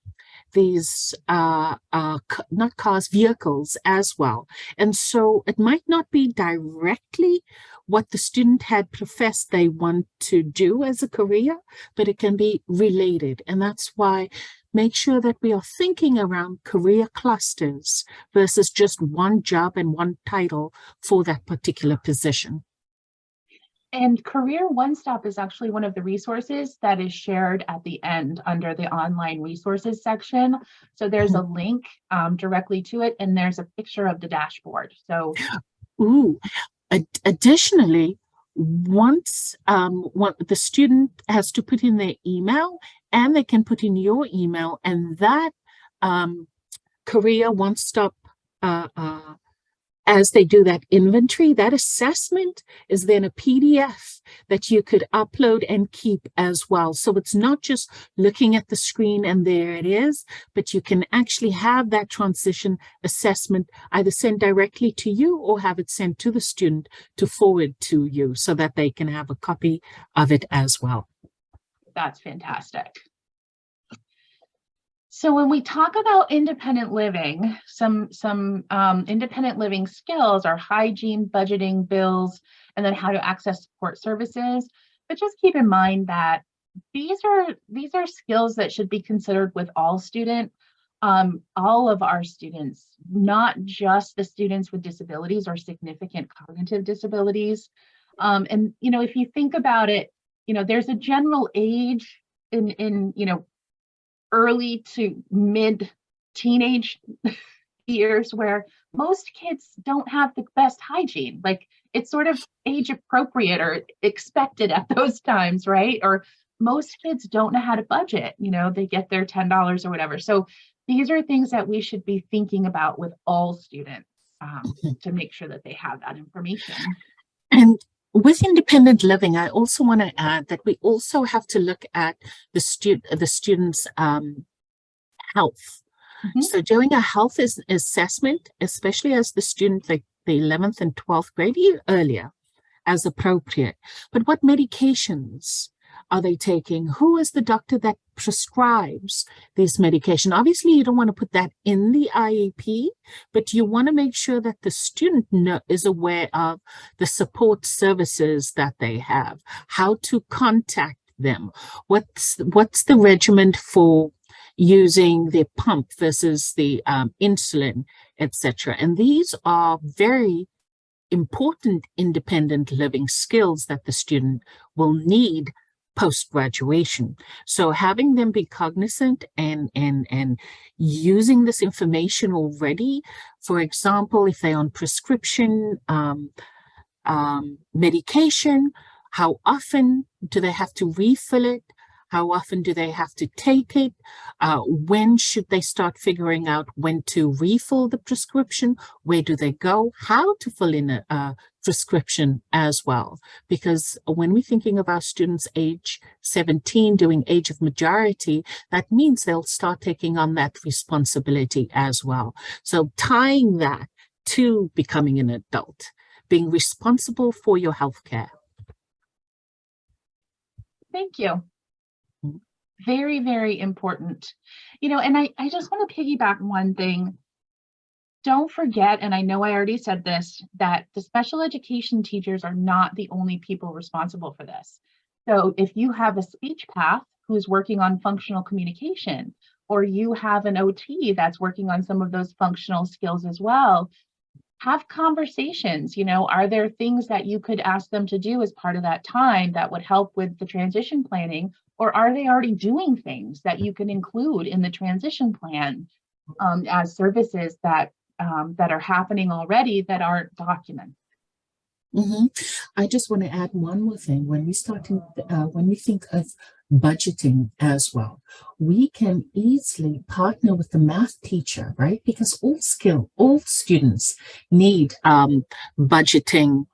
these uh, uh, not cars, vehicles as well. And so it might not be directly what the student had professed they want to do as a career, but it can be related. And that's why make sure that we are thinking around career clusters versus just one job and one title for that particular position. And Career One Stop is actually one of the resources that is shared at the end under the online resources section. So there's a link um, directly to it and there's a picture of the dashboard. So (gasps) Ooh, ad- additionally, once um, one, the student has to put in their email and they can put in your email and that um, career one stop uh, uh, as they do that inventory, that assessment is then a PDF that you could upload and keep as well. So it's not just looking at the screen and there it is, but you can actually have that transition assessment either sent directly to you or have it sent to the student to forward to you so that they can have a copy of it as well. that's fantastic. So when we talk about independent living, some some um, independent living skills are hygiene, budgeting, bills, and then how to access support services. But just keep in mind that these are these are skills that should be considered with all student, um, all of our students, not just the students with disabilities or significant cognitive disabilities. Um, and you know, if you think about it, you know, there's a general age in in you know early to mid teenage (laughs) years where most kids don't have the best hygiene. Like it's sort of age appropriate or expected at (laughs) those times, right? Or most kids don't know how to budget, you know, they get their $10 or whatever. So these are things that we should be thinking about with all students um, to make sure that they have that information. And with independent living, I also want to add that we also have to look at the student, the students' um, health. Mhm. So doing a health is assessment, especially as the student, like the 11th and 12th grade, earlier as appropriate. But what medications are they taking? Who is the doctor that prescribes this medication? Obviously, you don't want to put that in the IEP, but you want to make sure that the student is aware of the support services that they have, how to contact them, what's what's the regimen for using the pump versus the um, insulin, etc. And these are very important independent living skills that the student will need post-graduation. So having them be cognizant and, and, and using this information already, for example, if they're on prescription um, um, medication, how often do they have to refill it? How often do they have to take it? Uh, when should they start figuring out when to refill the prescription? Where do they go? How to fill in a, a prescription as well? Because when we're thinking of our students age 17 doing age of majority, that means they'll start taking on that responsibility as well. So tying that to becoming an adult, being responsible for your healthcare. Thank you. Very, very important. You know, and I, I just want to piggyback one thing. Don't forget, and I know I already said this, that the special education teachers are not the only people responsible for this. So if you have a speech path who's working on functional communication, or you have an OT that's working on some of those functional skills as well, have conversations, you know, are there things that you could ask them to do as part of that time that would help with the transition planning? Or are they already doing things that you can include in the transition plan um, as services that um, that are happening already that aren't documented? Mm-hmm. Mhm. I just want to add one more thing. When we starting, uh, when we think of budgeting as well, we can easily partner with the math teacher, right? Because all skill, all students need um, budgeting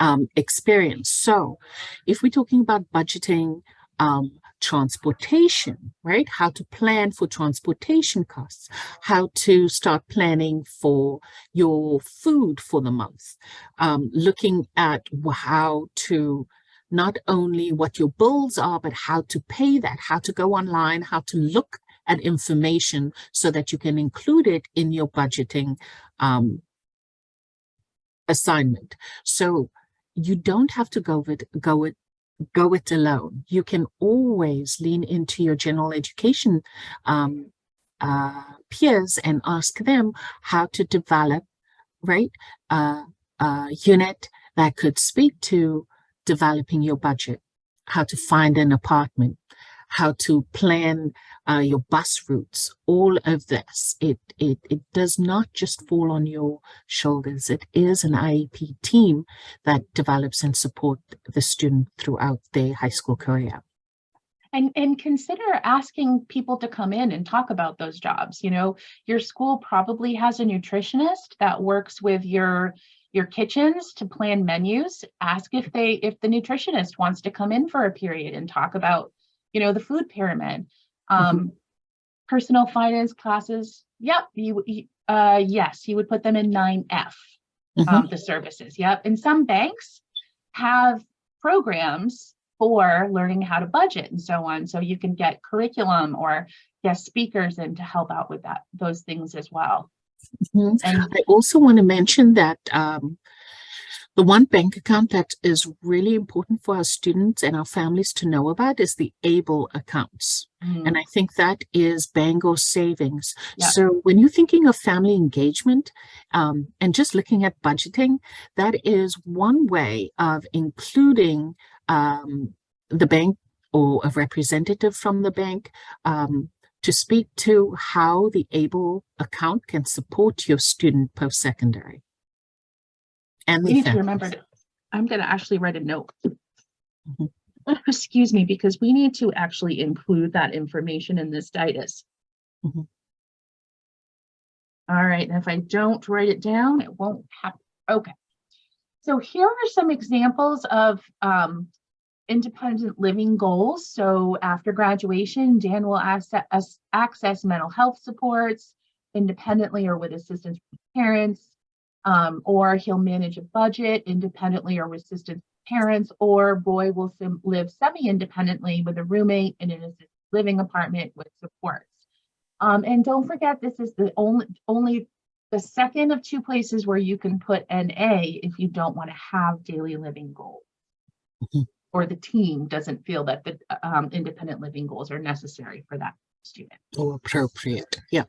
um, experience. So if we're talking about budgeting um, transportation, right? How to plan for transportation costs, how to start planning for your food for the month, um, looking at how to not only what your bills are, but how to pay that, how to go online, how to look at information so that you can include it in your budgeting um, assignment. So you don't have to go with go it go it alone. You can always lean into your general education um, uh, peers and ask them how to develop right a unit that could speak to developing your budget, how to find an apartment, how to plan uh, your bus routes, all of this. It, it, it does not just fall on your shoulders. It is an IEP team that develops and support the student throughout their high school career. And, and consider asking people to come in and talk about those jobs. You know, your school probably has a nutritionist that works with your your kitchens to plan menus. Ask if they if the nutritionist wants to come in for a period and talk about, you know, the food pyramid. Um, Personal finance classes. Yep, you, uh yes, you would put them in 9F Mhm. um, the services. Yep. And some banks have programs for learning how to budget and so on. So you can get curriculum or guest speakers in to help out with that, those things as well. Mhm. And I also want to mention that um, the one bank account that is really important for our students and our families to know about is the ABLE accounts. mm, And I think that is Bangor savings. So when you're thinking of family engagement um, and just looking at budgeting, that is one way of including um, the bank or a representative from the bank um, to speak to how the ABLE account can support your student post-secondary. And need to remember, I'm going to actually write a note. Mhm. Excuse me, because we need to actually include that information in this ditis. Mhm. All right, and if I don't write it down, it won't happen. Okay. So here are some examples of um, independent living goals. So after graduation, Dan will access, access mental health supports independently or with assistance from parents. Um, or he'll manage a budget independently or with assistance parents, or boy will sim- live semi-independently with a roommate in an assisted living apartment with supports. Um, and don't forget, this is the only, only the second of two places where you can put an A if you don't want to have daily living goals. Mhm. Or the team doesn't feel that the um, independent living goals are necessary for that student. Or appropriate. Yeah.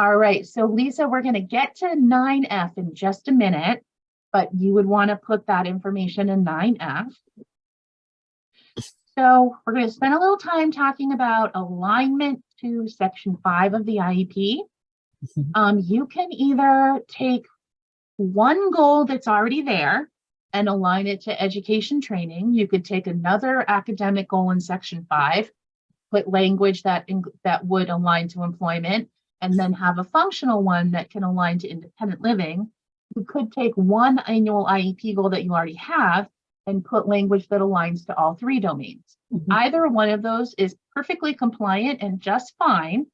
All right, so Lisa, we're gonna get to nine F in just a minute, but you would want to put that information in nine F. So we're gonna spend a little time talking about alignment to section five of the IEP. Mhm. Um, you can either take one goal that's already there and align it to education training. You could take another academic goal in section five, put language that, that would align to employment, and then have a functional one that can align to independent living. You could take one annual IEP goal that you already have and put language that aligns to all three domains. Mhm. Either one of those is perfectly compliant and just fine.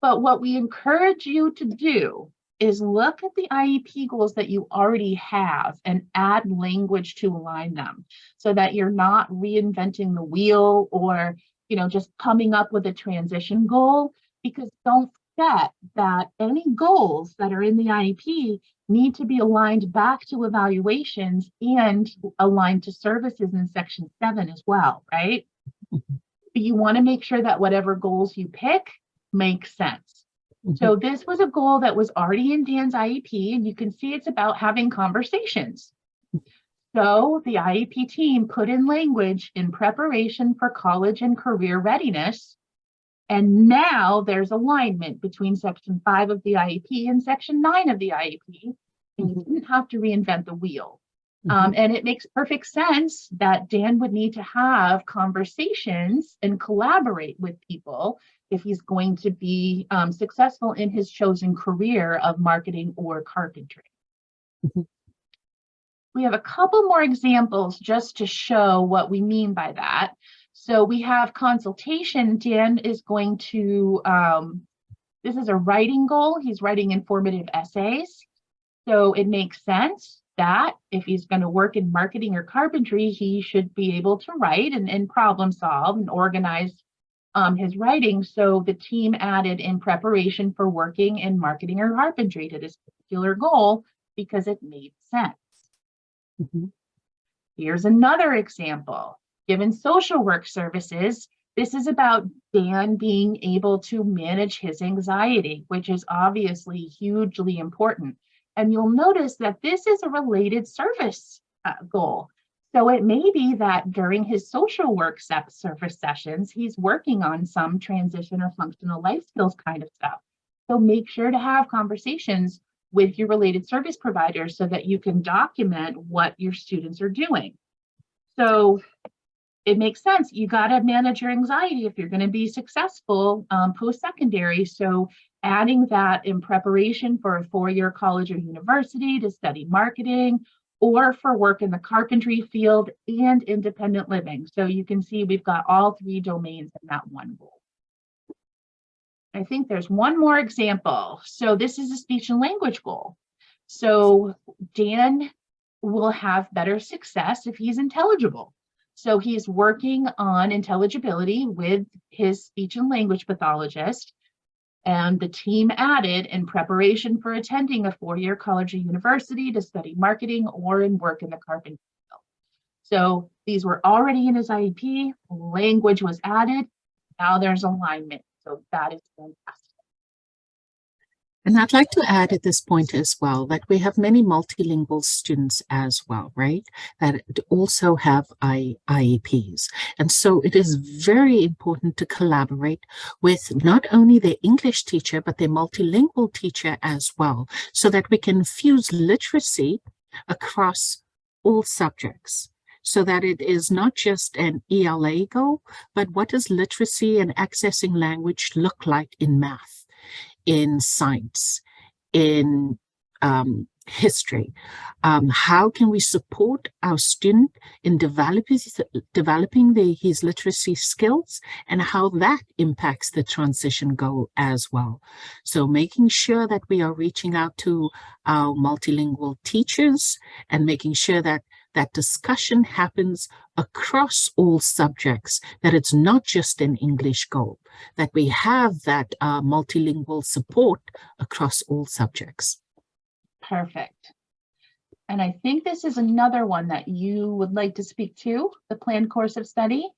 But what we encourage you to do is look at the IEP goals that you already have and add language to align them so that you're not reinventing the wheel or, you know, just coming up with a transition goal. Because don't forget that any goals that are in the IEP need to be aligned back to evaluations and aligned to services in section seven as well, right? But you want to make sure that whatever goals you pick make sense. So mm-hmm. this was a goal that was already in Dan's IEP, and you can see it's about having conversations. So the IEP team put in language in preparation for college and career readiness. And now there's alignment between section five of the IEP and section nine of the IEP. And you Mhm. didn't have to reinvent the wheel. Um, and it makes perfect sense that Dan would need to have conversations and collaborate with people if he's going to be um, successful in his chosen career of marketing or carpentry. Mhm. We have a couple more examples just to show what we mean by that. So we have consultation. Dan is going to, um, this is a writing goal. He's writing informative essays. So it makes sense that if he's going to work in marketing or carpentry, he should be able to write and, and problem solve and organize um, his writing. So the team added in preparation for working in marketing or carpentry to this particular goal because it made sense. Mhm. Here's another example. Given social work services, this is about Dan being able to manage his anxiety, which is obviously hugely important. And you'll notice that this is a related service uh, goal. So it may be that during his social work service sessions, he's working on some transition or functional life skills kind of stuff. So make sure to have conversations with your related service providers so that you can document what your students are doing. So it makes sense. You got to manage your anxiety if you're going to be successful um, post-secondary. So adding that in preparation for a four-year college or university to study marketing or for work in the carpentry field and independent living. So you can see we've got all three domains in that one goal. I think there's one more example. So this is a speech and language goal. So Dan will have better success if he's intelligible. So he's working on intelligibility with his speech and language pathologist. And the team added in preparation for attending a four-year college or university to study marketing or in work in the carpentry field. So these were already in his IEP, language was added, now there's alignment. So that is fantastic. And I'd like to add at this point as well that we have many multilingual students as well, right? That also have I, IEPs. And so it is very important to collaborate with not only their English teacher, but their multilingual teacher as well, so that we can fuse literacy across all subjects so that it is not just an ELA goal, but what does literacy and accessing language look like in math, in science, in um, history? Um, how can we support our student in developing, developing the, his literacy skills and how that impacts the transition goal as well? So making sure that we are reaching out to our multilingual teachers and making sure that that discussion happens across all subjects, that it's not just an English goal, that we have that uh, multilingual support across all subjects. Perfect. And I think this is another one that you would like to speak to, the planned course of study.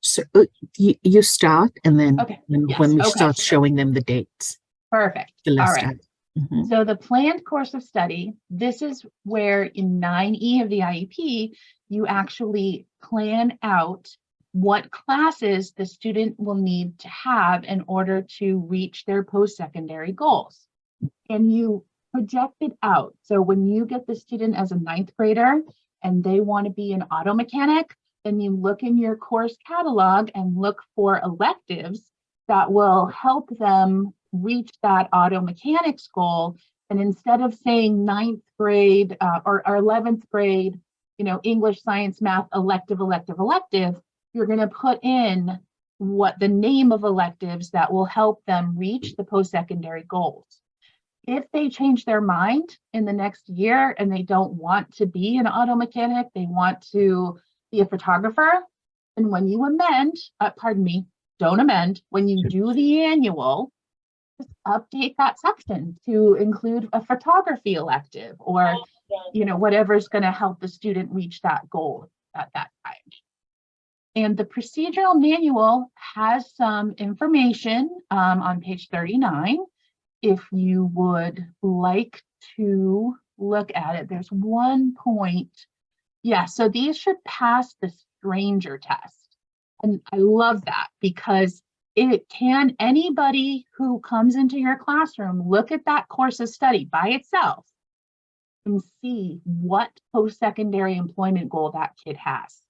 So uh, you, you start and then Okay, when yes, when we okay. start showing them the dates, Perfect. the All list. right. Out. Mhm. So the planned course of study, this is where in nine E of the IEP, you actually plan out what classes the student will need to have in order to reach their post-secondary goals. And you project it out. So when you get the student as a ninth grader and they want to be an auto mechanic, then you look in your course catalog and look for electives that will help them reach that auto mechanics goal. And instead of saying ninth grade uh, or, or 11th grade, you know, English, science, math, elective, elective, elective, you're going to put in what the name of electives that will help them reach the post-secondary goals. If they change their mind in the next year and they don't want to be an auto mechanic, they want to be a photographer, and when you amend, uh, pardon me, don't amend, when you do the annual, update that section to include a photography elective or, you know, whatever's going to help the student reach that goal at that time. And the procedural manual has some information um, on page 39. If you would like to look at it, there's one point. Yeah, so these should pass the stranger test. And I love that because it can, anybody who comes into your classroom, look at that course of study by itself and see what post-secondary employment goal that kid has.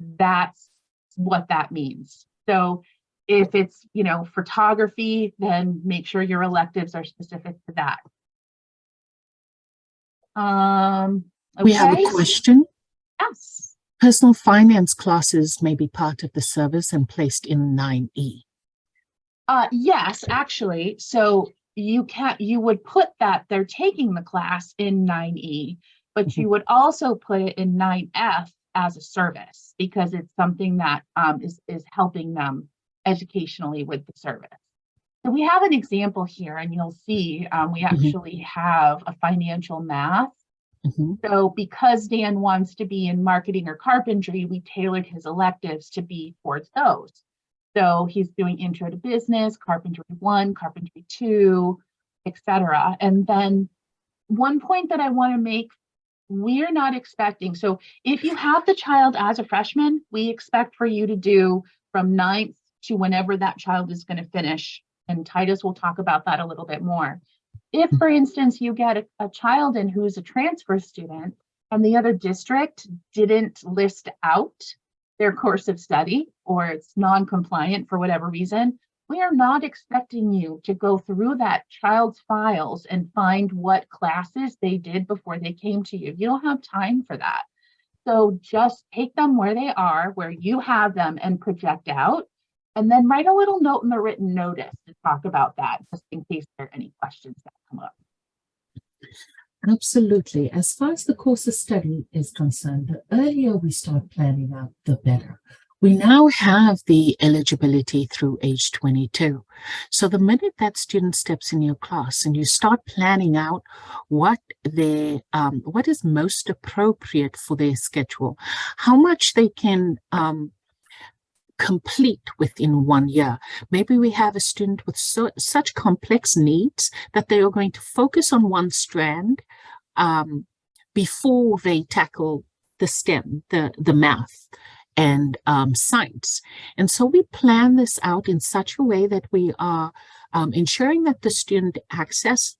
That's what that means. So if it's, you know, photography, then make sure your electives are specific to that. Um, We have a question. Yes. Personal finance classes may be part of the service and placed in nine E. Uh, yes, actually, so you can't. you would put that they're taking the class in nine E, but you would also put it in nine F as a service because it's something that um is is helping them educationally with the service. So we have an example here and you'll see um we actually have a financial math Mhm. so because Dan wants to be in marketing or carpentry, we tailored his electives to be towards those. So he's doing intro to business, carpentry one, carpentry two, etc. And then one point that I want to make, we're not expecting, so if you have the child as a freshman, we expect for you to do from ninth to whenever that child is going to finish. And Titus will talk about that a little bit more. If, for instance, you get a, a child in who's a transfer student and the other district didn't list out their course of study or it's non-compliant for whatever reason, we are not expecting you to go through that child's files and find what classes they did before they came to you. You don't have time for that. So just take them where they are, where you have them and project out. And then write a little note in the written notice to talk about that, just in case there are any questions that come up. Absolutely. As far as the course of study is concerned, the earlier we start planning out, the better. We now have the eligibility through age 22. So the minute that student steps in your class and you start planning out what their, um, what is most appropriate for their schedule, how much they can um, complete within one year. Maybe we have a student with so, such complex needs that they are going to focus on one strand um, before they tackle the STEM, the, the math and um, science. And so we plan this out in such a way that we are um, ensuring that the student access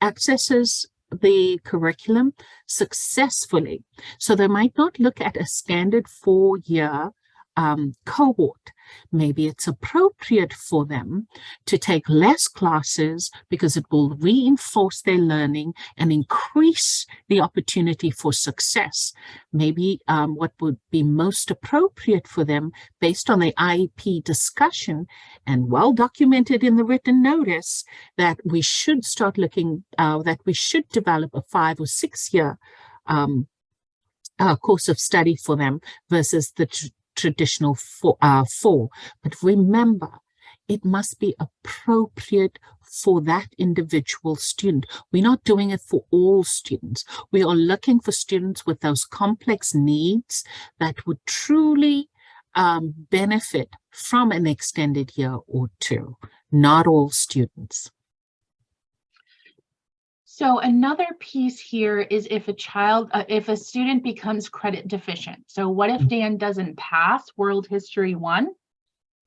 accesses the curriculum successfully. So they might not look at a standard four-year um, cohort. Maybe it's appropriate for them to take less classes because it will reinforce their learning and increase the opportunity for success. Maybe um, what would be most appropriate for them based on the IEP discussion and well documented in the written notice that we should start looking, uh, that we should develop a five or six year um, uh, course of study for them versus the traditional four, uh, four. But remember, it must be appropriate for that individual student. We're not doing it for all students. We are looking for students with those complex needs that would truly um, benefit from an extended year or two, not all students. So another piece here is if a child, uh, if a student becomes credit deficient. So what if Dan doesn't pass World History One?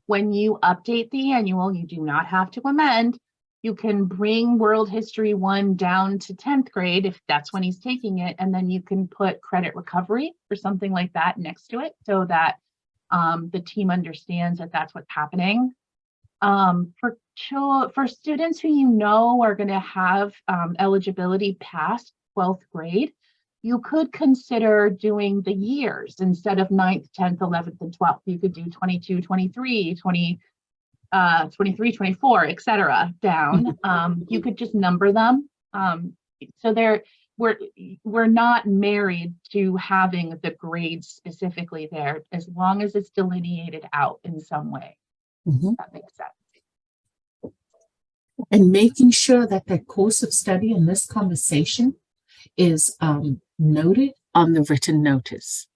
When you update the annual, you do not have to amend. You can bring World History One down to 10th grade if that's when he's taking it, and then you can put credit recovery or something like that next to it so that um, the team understands that that's what's happening. Um, for for students who you know are going to have um, eligibility past 12th grade, you could consider doing the years instead of 9th, 10th, 11th, and 12th. You could do 22, 23, 20, uh, 23, 24, et cetera, down. (laughs) Um, you could just number them. Um, so they're, we're, we're not married to having the grades specifically there as long as it's delineated out in some way. Mhm. That makes sense. And making sure that that course of study in this conversation is um, noted. on the written notice.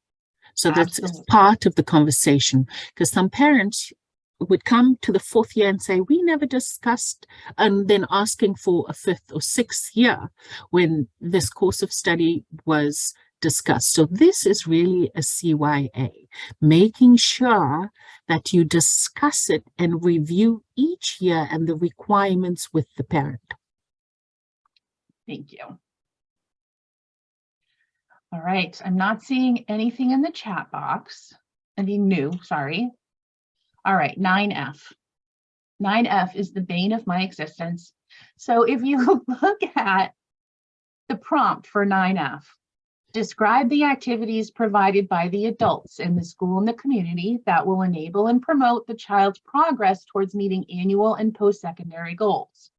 So that's part of the conversation because some parents would come to the fourth year and say, we never discussed, and then asking for a fifth or sixth year when this course of study was discussed. So this is really a CYA, making sure that you discuss it and review each year and the requirements with the parent. Thank you. All right, I'm not seeing anything in the chat box. Anything new, sorry. All right, 9F. 9F is the bane of my existence. So if you (laughs) look at the prompt for 9F, describe the activities provided by the adults in the school and the community that will enable and promote the child's progress towards meeting annual and post-secondary goals.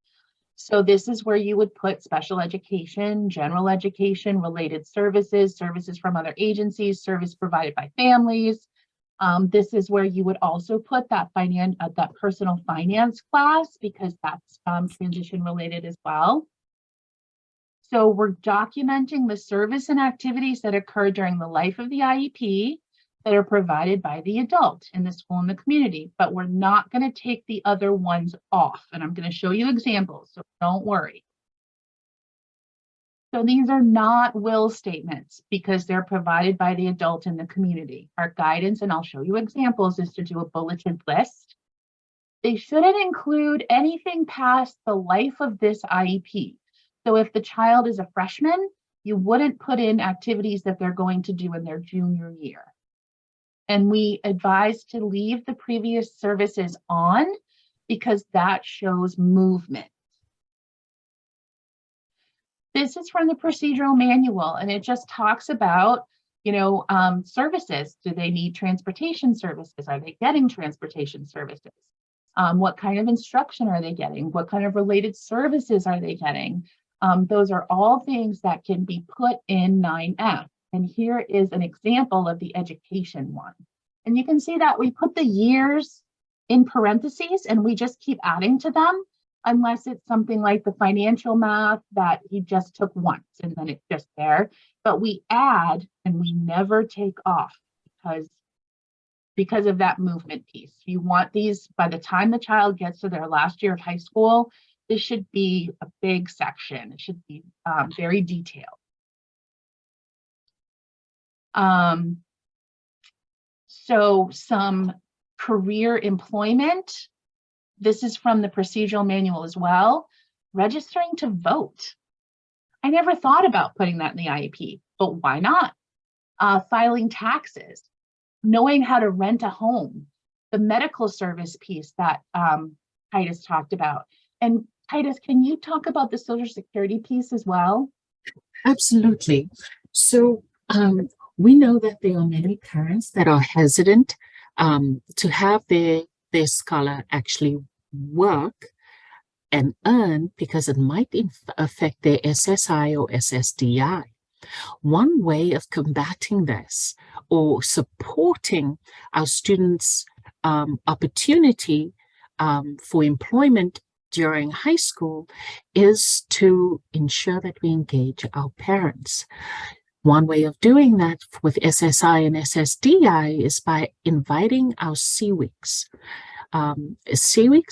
So this is where you would put special education, general education, related services, services from other agencies, service provided by families. Um, this is where you would also put that finance, uh, that personal finance class because that's um, transition related as well. So we're documenting the service and activities that occur during the life of the IEP that are provided by the adult in the school and the community, but we're not going to take the other ones off. And I'm going to show you examples, so don't worry. So these are not will statements because they're provided by the adult in the community. Our guidance, and I'll show you examples, is to do a bulleted list. They shouldn't include anything past the life of this IEP. So if the child is a freshman, you wouldn't put in activities that they're going to do in their junior year. And we advise to leave the previous services on because that shows movement. This is from the procedural manual and it just talks about, you know, um, services. Do they need transportation services? Are they getting transportation services? Um, what kind of instruction are they getting? What kind of related services are they getting? Um, those are all things that can be put in 9F. And here is an example of the education one. And you can see that we put the years in parentheses and we just keep adding to them unless it's something like the financial math that he just took once and then it's just there. But we add and we never take off because because of that movement piece. You want these by the time the child gets to their last year of high school, this should be a big section. It should be um, very detailed. Um, so some career employment. This is from the procedural manual as well. Registering to vote. I never thought about putting that in the IEP, but why not? Uh, filing taxes, knowing how to rent a home, the medical service piece that um, Titus talked about. And Titus, can you talk about the social security piece as well? Absolutely. So um, we know that there are many parents that are hesitant um, to have their their scholar actually work and earn because it might affect their SSI or SSDI. One way of combating this or supporting our students' um, opportunity um, for employment during high school is to ensure that we engage our parents. One way of doing that with SSI and SSDI is by inviting our CWICs. Um,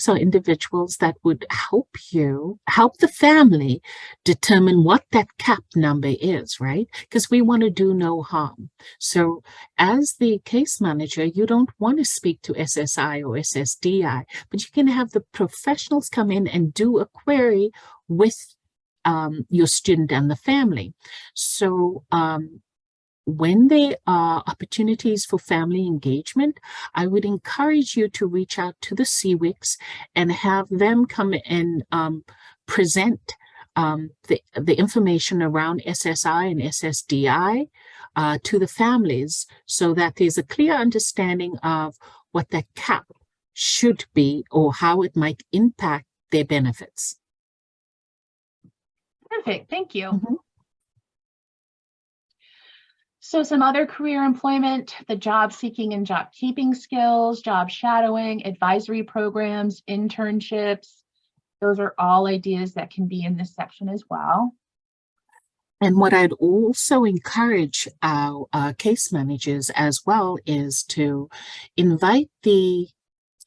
are individuals that would help you, help the family determine what that cap number is, right? Because we want to do no harm. So as the case manager, you don't want to speak to SSI or SSDI, but you can have the professionals come in and do a query with um, your student and the family. So um, when there are opportunities for family engagement, I would encourage you to reach out to the CWICs and have them come and um, present um, the, the information around SSI and SSDI uh, to the families so that there's a clear understanding of what that cap should be or how it might impact their benefits. Perfect, thank you. Mhm. So some other career employment, the job seeking and job keeping skills, job shadowing, advisory programs, internships. Those are all ideas that can be in this section as well. And what I'd also encourage our uh, case managers as well is to invite the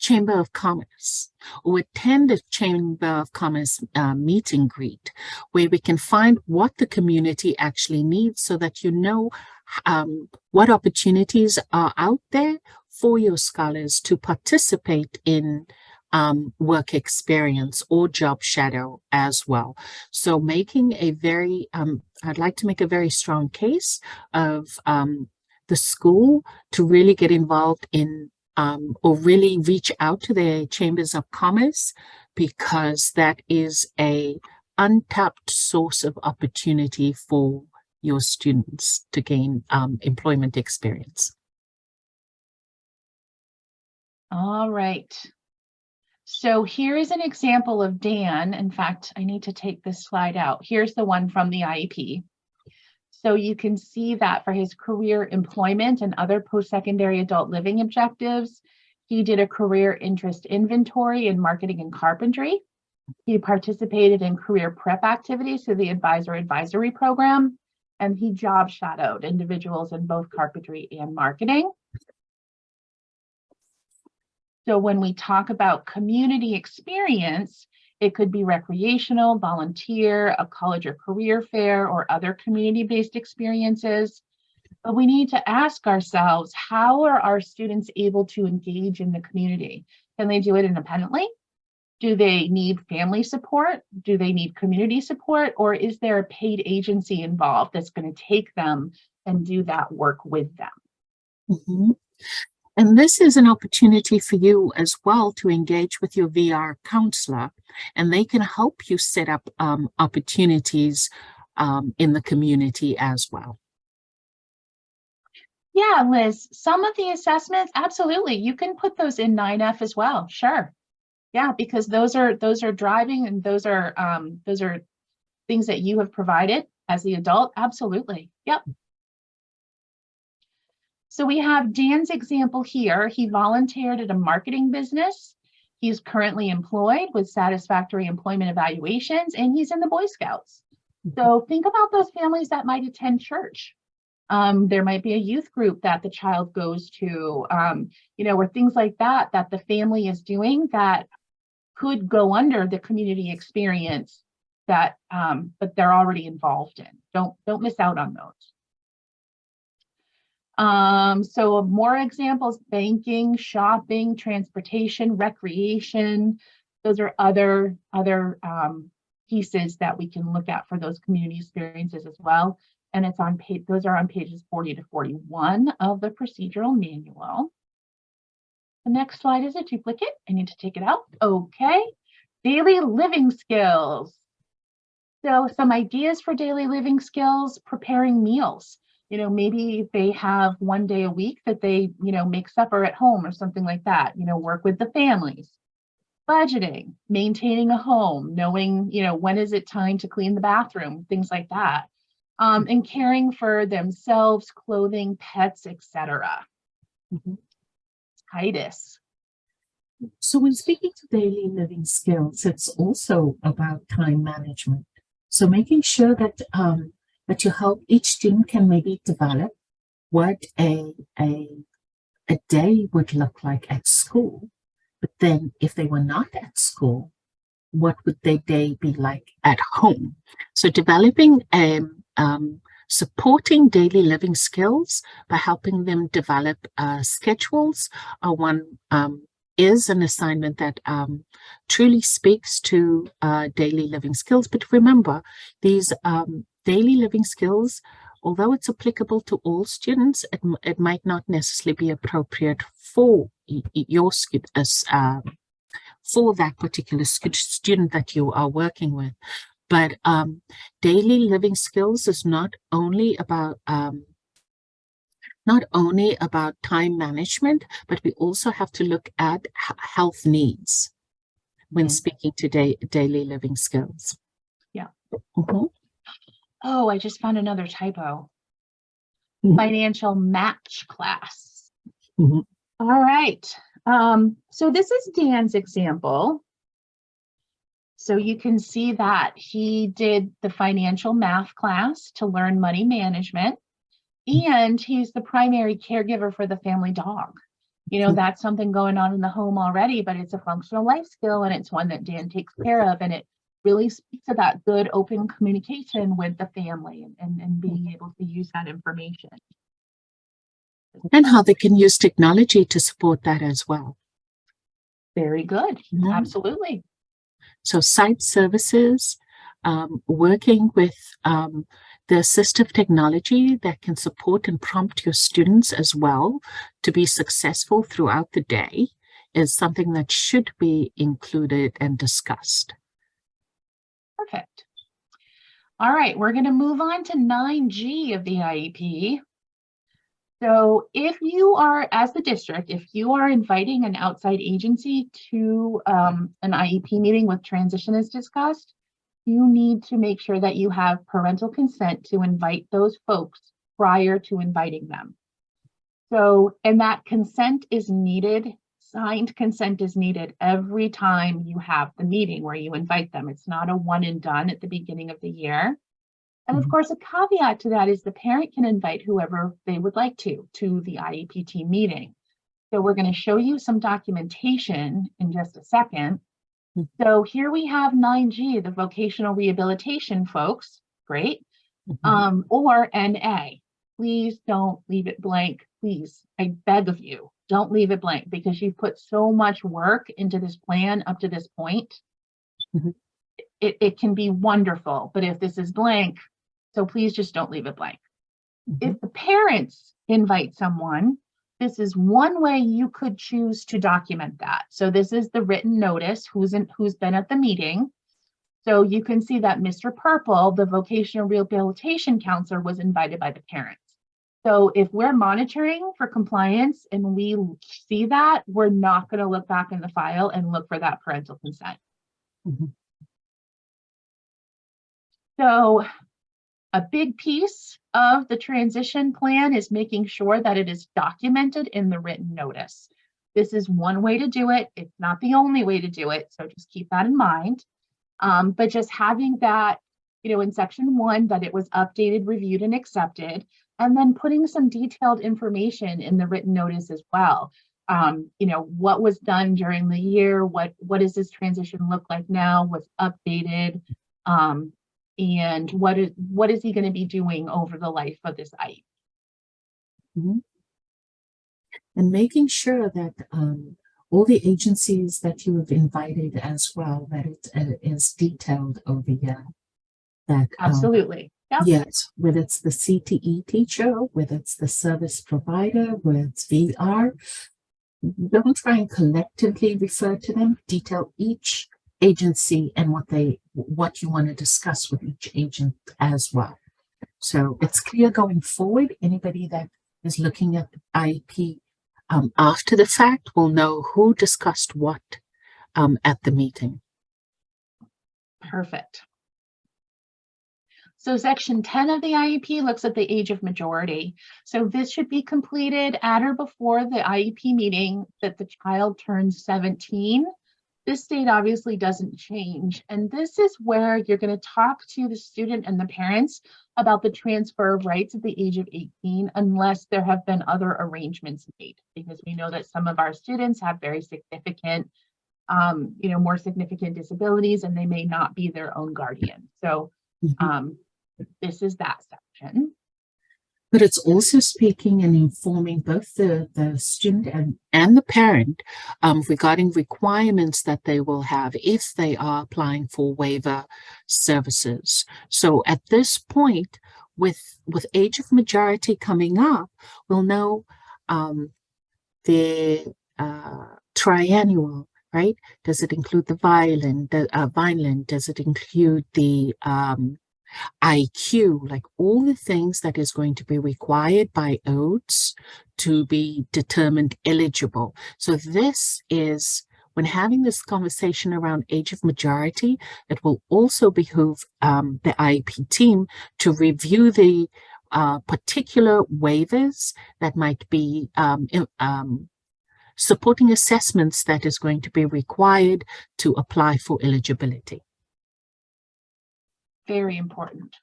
Chamber of Commerce or attend a Chamber of Commerce uh, meet and greet where we can find what the community actually needs so that you know um, what opportunities are out there for your scholars to participate in um, work experience or job shadow as well. So making a very, um, I'd like to make a very strong case of um, the school to really get involved in um, or really reach out to their chambers of commerce because that is a untapped source of opportunity for your students to gain um, employment experience. All right. So here is an example of Dan. In fact, I need to take this slide out. Here's the one from the IEP. So you can see that for his career employment and other post-secondary adult living objectives, he did a career interest inventory in marketing and carpentry. He participated in career prep activities through the advisor advisory program, and he job shadowed individuals in both carpentry and marketing. So when we talk about community experience, it could be recreational, volunteer, a college or career fair, or other community-based experiences. But we need to ask ourselves, how are our students able to engage in the community? Can they do it independently? Do they need family support? Do they need community support? Or is there a paid agency involved that's going to take them and do that work with them? Mhm. And this is an opportunity for you as well to engage with your VR counselor, and they can help you set up um, opportunities um, in the community as well. Yeah, Liz, some of the assessments, absolutely. You can put those in 9F as well. Sure. Yeah, because those are those are driving and those are um those are things that you have provided as the adult. Absolutely. Yep. So we have Dan's example here. He volunteered at a marketing business. He's currently employed with satisfactory employment evaluations and he's in the Boy Scouts. So think about those families that might attend church. Um, there might be a youth group that the child goes to, um, you know, or things like that, that the family is doing that could go under the community experience that, um, but they're already involved in. Don't, don't miss out on those. Um, so more examples, banking, shopping, transportation, recreation. Those are other, other, um, pieces that we can look at for those community experiences as well. And it's on page, those are on pages 40 to 41 of the procedural manual. The next slide is a duplicate. I need to take it out. Okay. Daily living skills. So some ideas for daily living skills, preparing meals. You know, maybe they have one day a week that they, you know, make supper at home or something like that, you know, work with the families. Budgeting, maintaining a home, knowing, you know, when is it time to clean the bathroom, things like that. Um, and caring for themselves, clothing, pets, etc. Mhm. Titus. So when speaking to daily living skills, it's also about time management. So making sure that um, that you help each student can maybe develop what a, a, a day would look like at school. But then if they were not at school, what would their day be like at home? So developing um, um, supporting daily living skills by helping them develop uh, schedules one um, is an assignment that um, truly speaks to uh, daily living skills. But remember, these um, daily living skills, although it's applicable to all students, it, it might not necessarily be appropriate for your um, for that particular student that you are working with. But um, daily living skills is not only about um, not only about time management, but we also have to look at health needs when Mm. speaking to da- daily living skills. Yeah. Mhm. Oh, I just found another typo. Mhm. Financial match class. Mhm. All right. Um, so this is Dan's example. So you can see that he did the financial math class to learn money management. And he's the primary caregiver for the family dog. You know, Mhm. that's something going on in the home already, but it's a functional life skill and it's one that Dan takes care of. And it really speaks to that good open communication with the family and, and, being able to use that information. And how they can use technology to support that as well. Very good. Mhm. Absolutely. So site services, um, working with um, the assistive technology that can support and prompt your students as well to be successful throughout the day is something that should be included and discussed. Perfect. All right, we're going to move on to 9G of the IEP. So if you are, as the district, if you are inviting an outside agency to um, an IEP meeting with transition as discussed, you need to make sure that you have parental consent to invite those folks prior to inviting them. So, and that consent is needed, signed consent is needed every time you have the meeting where you invite them. It's not a one and done at the beginning of the year. And of Mhm. course, a caveat to that is the parent can invite whoever they would like to, to the IEPT meeting. So we're going to show you some documentation in just a second. Mhm. So here we have 9G, the vocational rehabilitation folks. Great Mhm. um, or NA. Please don't leave it blank. Please, I beg of you, don't leave it blank because you've put so much work into this plan up to this point. Mhm. It, it can be wonderful, but if this is blank, so please just don't leave it blank. Mhm. If the parents invite someone, this is one way you could choose to document that. So this is the written notice, who's in, who's been at the meeting. So you can see that Mr. Purple, the vocational rehabilitation counselor, was invited by the parents. So if we're monitoring for compliance and we see that, we're not going to look back in the file and look for that parental consent. Mhm. So a big piece of the transition plan is making sure that it is documented in the written notice. This is one way to do it. It's not the only way to do it. So just keep that in mind. Um, but just having that, you know, in section one, that it was updated, reviewed, and accepted, and then putting some detailed information in the written notice as well. Um, you know, what was done during the year, what what does this transition look like now, what's updated, um, and what is what is he going to be doing over the life of this IEP? And making sure that um, all the agencies that you have invited as well, that it uh, is detailed over here. That um, Absolutely. Yep. Yes, whether it's the CTE teacher, whether it's the service provider, whether it's VR, don't try and collectively refer to them. Detail each agency and what they, what you want to discuss with each agent as well. So it's clear going forward, anybody that is looking at the IEP um, after the fact will know who discussed what um, at the meeting. Perfect. So section 10 of the IEP looks at the age of majority. So this should be completed at or before the IEP meeting that the child turns 17. This date obviously doesn't change. And this is where you're going to talk to the student and the parents about the transfer of rights at the age of 18 unless there have been other arrangements made because we know that some of our students have very significant um, you know, more significant disabilities and they may not be their own guardian. So Mhm. um, this is that section. But it's also speaking and informing both the, the student and, and the parent um, regarding requirements that they will have if they are applying for waiver services. So at this point, with, with age of majority coming up, we'll know um, the uh, triennial, right? Does it include the Vineland, the uh, Vineland? Does it include the um, IQ, like all the things that is going to be required by OATS to be determined eligible. So this is when having this conversation around age of majority, it will also behoove um, the IEP team to review the uh, particular waivers that might be um, um, supporting assessments that is going to be required to apply for eligibility. Very important.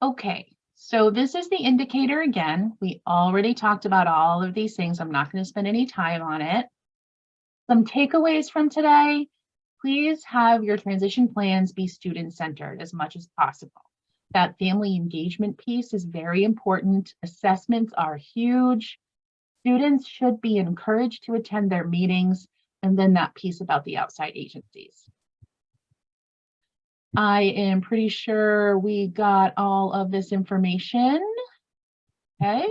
Okay, so this is the indicator again. We already talked about all of these things. I'm not going to spend any time on it. Some takeaways from today. Please have your transition plans be student-centered as much as possible. That family engagement piece is very important. Assessments are huge. Students should be encouraged to attend their meetings and then that piece about the outside agencies. I am pretty sure we got all of this information. Okay.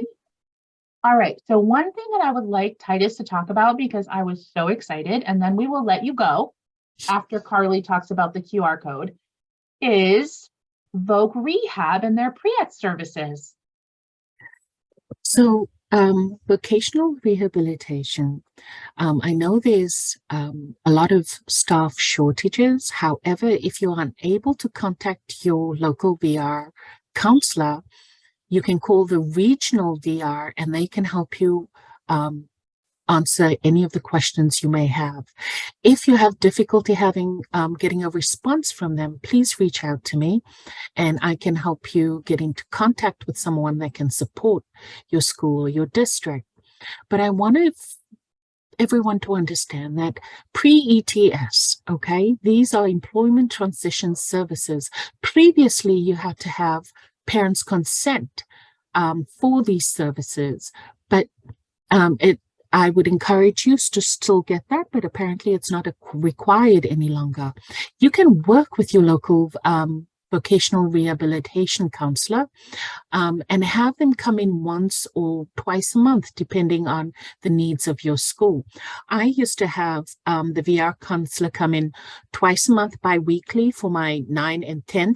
All right, so one thing that I would like Titus to talk about because I was so excited, and then we will let you go after Carly talks about the QR code, is Voc Rehab and their pre-ETS services. So, um, vocational rehabilitation, um, I know there's um, a lot of staff shortages. However, if you're unable to contact your local VR counselor, you can call the regional VR and they can help you um, answer any of the questions you may have. If you have difficulty having um, getting a response from them, please reach out to me and I can help you get into contact with someone that can support your school or your district. But I wanted everyone to understand that pre-ETS, okay, these are employment transition services. Previously, you had to have parents' consent um, for these services, but um, it I would encourage you to still get that, but apparently it's not required any longer. You can work with your local um, vocational rehabilitation counselor um, and have them come in once or twice a month, depending on the needs of your school. I used to have um, the VR counselor come in twice a month bi-weekly for my 9 and 10th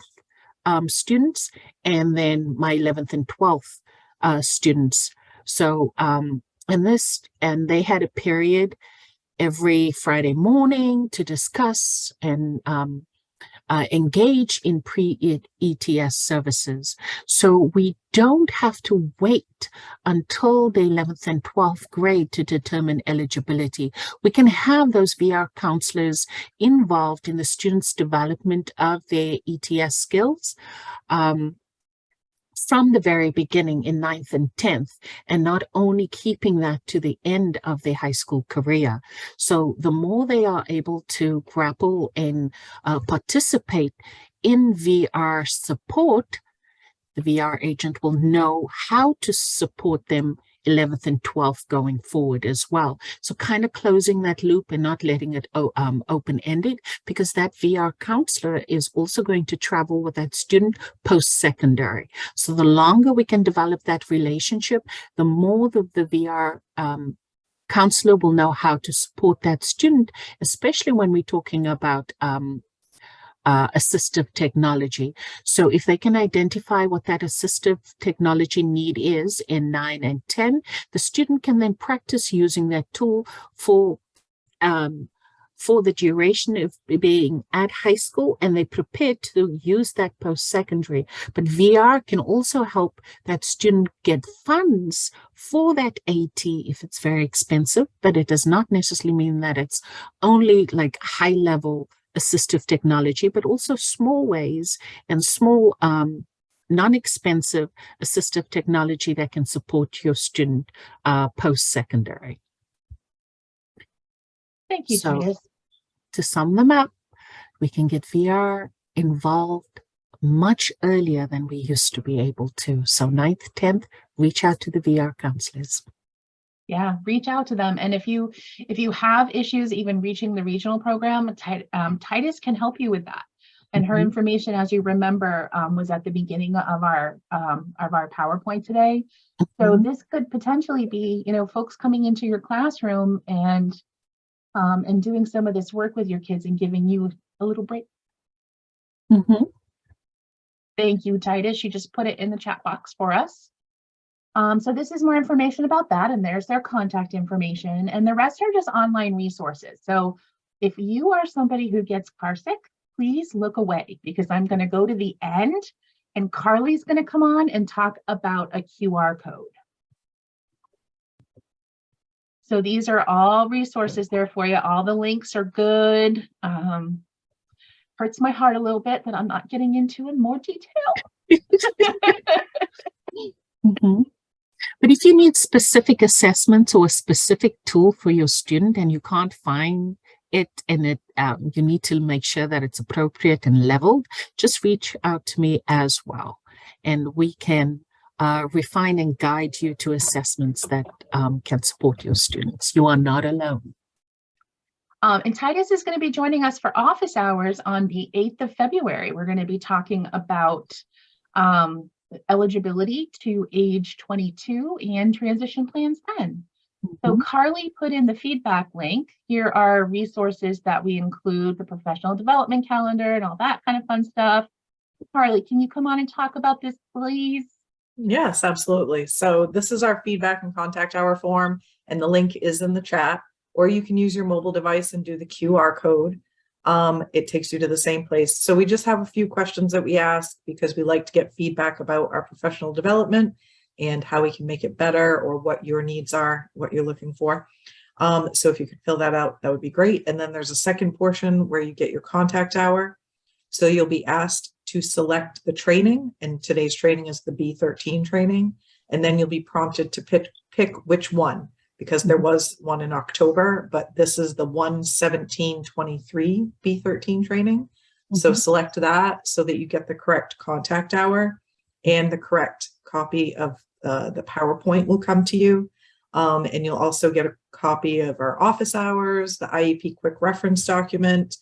um, students, and then my 11th and 12th uh, students. So, um, and this, and they had a period every Friday morning to discuss and um, uh, engage in pre-ETS services. So we don't have to wait until the 11th and 12th grade to determine eligibility. We can have those VR counselors involved in the students' development of their ETS skills. Um, from the very beginning in ninth and 10th, and not only keeping that to the end of their high school career. So the more they are able to grapple and uh, participate in VR support, the VR agent will know how to support them 11th and 12th going forward as well. So kind of closing that loop and not letting it um, open-ended because that VR counselor is also going to travel with that student post-secondary. So the longer we can develop that relationship, the more the, the VR um, counselor will know how to support that student, especially when we're talking about um, uh, assistive technology. So if they can identify what that assistive technology need is in 9 and 10, the student can then practice using that tool for um, for the duration of being at high school and they're prepared to use that post-secondary. But VR can also help that student get funds for that AT if it's very expensive, but it does not necessarily mean that it's only like high level assistive technology, but also small ways and small um, non-expensive assistive technology that can support your student uh, post-secondary. Thank you, So-. To sum them up, we can get VR involved much earlier than we used to be able to. So ninth, 10th, reach out to the VR counselors. Yeah, reach out to them. And if you, if you have issues even reaching the regional program, um, Titus can help you with that. And her Mhm. information, as you remember, um, was at the beginning of our, um, of our PowerPoint today. So Mhm. this could potentially be, you know, folks coming into your classroom and, um, and doing some of this work with your kids and giving you a little break. Mhm. Thank you, Titus. You just put it in the chat box for us. Um, so this is more information about that and there's their contact information and the rest are just online resources. So if you are somebody who gets car sick, please look away because I'm going to go to the end and Carly's going to come on and talk about a QR code. So these are all resources there for you. All the links are good. Um, hurts my heart a little bit that I'm not getting into in more detail. (laughs) Mhm. But if you need specific assessments or a specific tool for your student and you can't find it and it um, you need to make sure that it's appropriate and leveled, just reach out to me as well. And we can uh, refine and guide you to assessments that um, can support your students. You are not alone. Um, and Titus is going to be joining us for office hours on the 8th of February. We're going to be talking about um, eligibility to age 22 and transition plans 10. So Mhm. Carly put in the feedback link. Here are resources that we include, the professional development calendar and all that kind of fun stuff. Carly, can you come on and talk about this, please? Yes, absolutely. So this is our feedback and contact hour form, and the link is in the chat, or you can use your mobile device and do the QR code. Um, it takes you to the same place. So we just have a few questions that we ask because we like to get feedback about our professional development and how we can make it better or what your needs are, what you're looking for. Um, so if you could fill that out, that would be great. And then there's a second portion where you get your contact hour. So you'll be asked to select the training, and today's training is the B13 training. And then you'll be prompted to pick, pick which one, because there was one in October, but this is the 11723 B13 training. So Mhm. select that so that you get the correct contact hour and the correct copy of uh, the PowerPoint will come to you. Um, and you'll also get a copy of our office hours, the IEP quick reference document,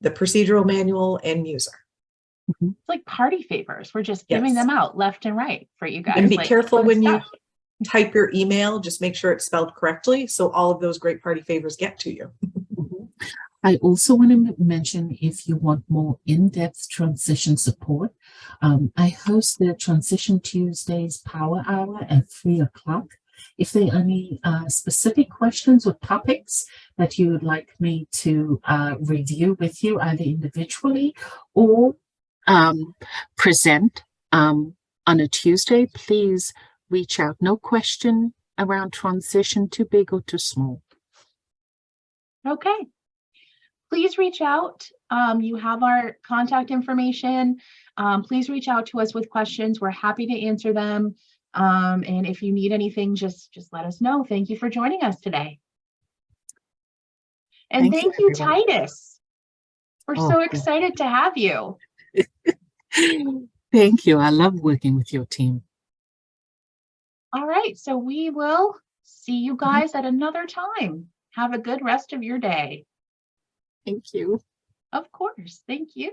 the procedural manual and user. It's like party favors. We're just giving Yes. them out left and right for you guys. And be like, careful good when you stuff. Type your email, just make sure it's spelled correctly. So all of those great party favors get to you. I also want to mention if you want more in-depth transition support, um, I host the Transition Tuesdays Power Hour at three o'clock. If there are any uh, specific questions or topics that you would like me to uh, review with you, either individually or um, present um, on a Tuesday, please reach out. No question around transition, too big or too small. Okay. Please reach out. Um, you have our contact information. Um, please reach out to us with questions. We're happy to answer them. Um, and if you need anything, just, just let us know. Thank you for joining us today. And Thank you, thank you, everyone. Titus. We're Oh, so excited to have you. (laughs) Thank you. I love working with your team. All right, so we will see you mm-hmm. guys at another time. Have a good rest of your day. Thank you. Of course. Thank you.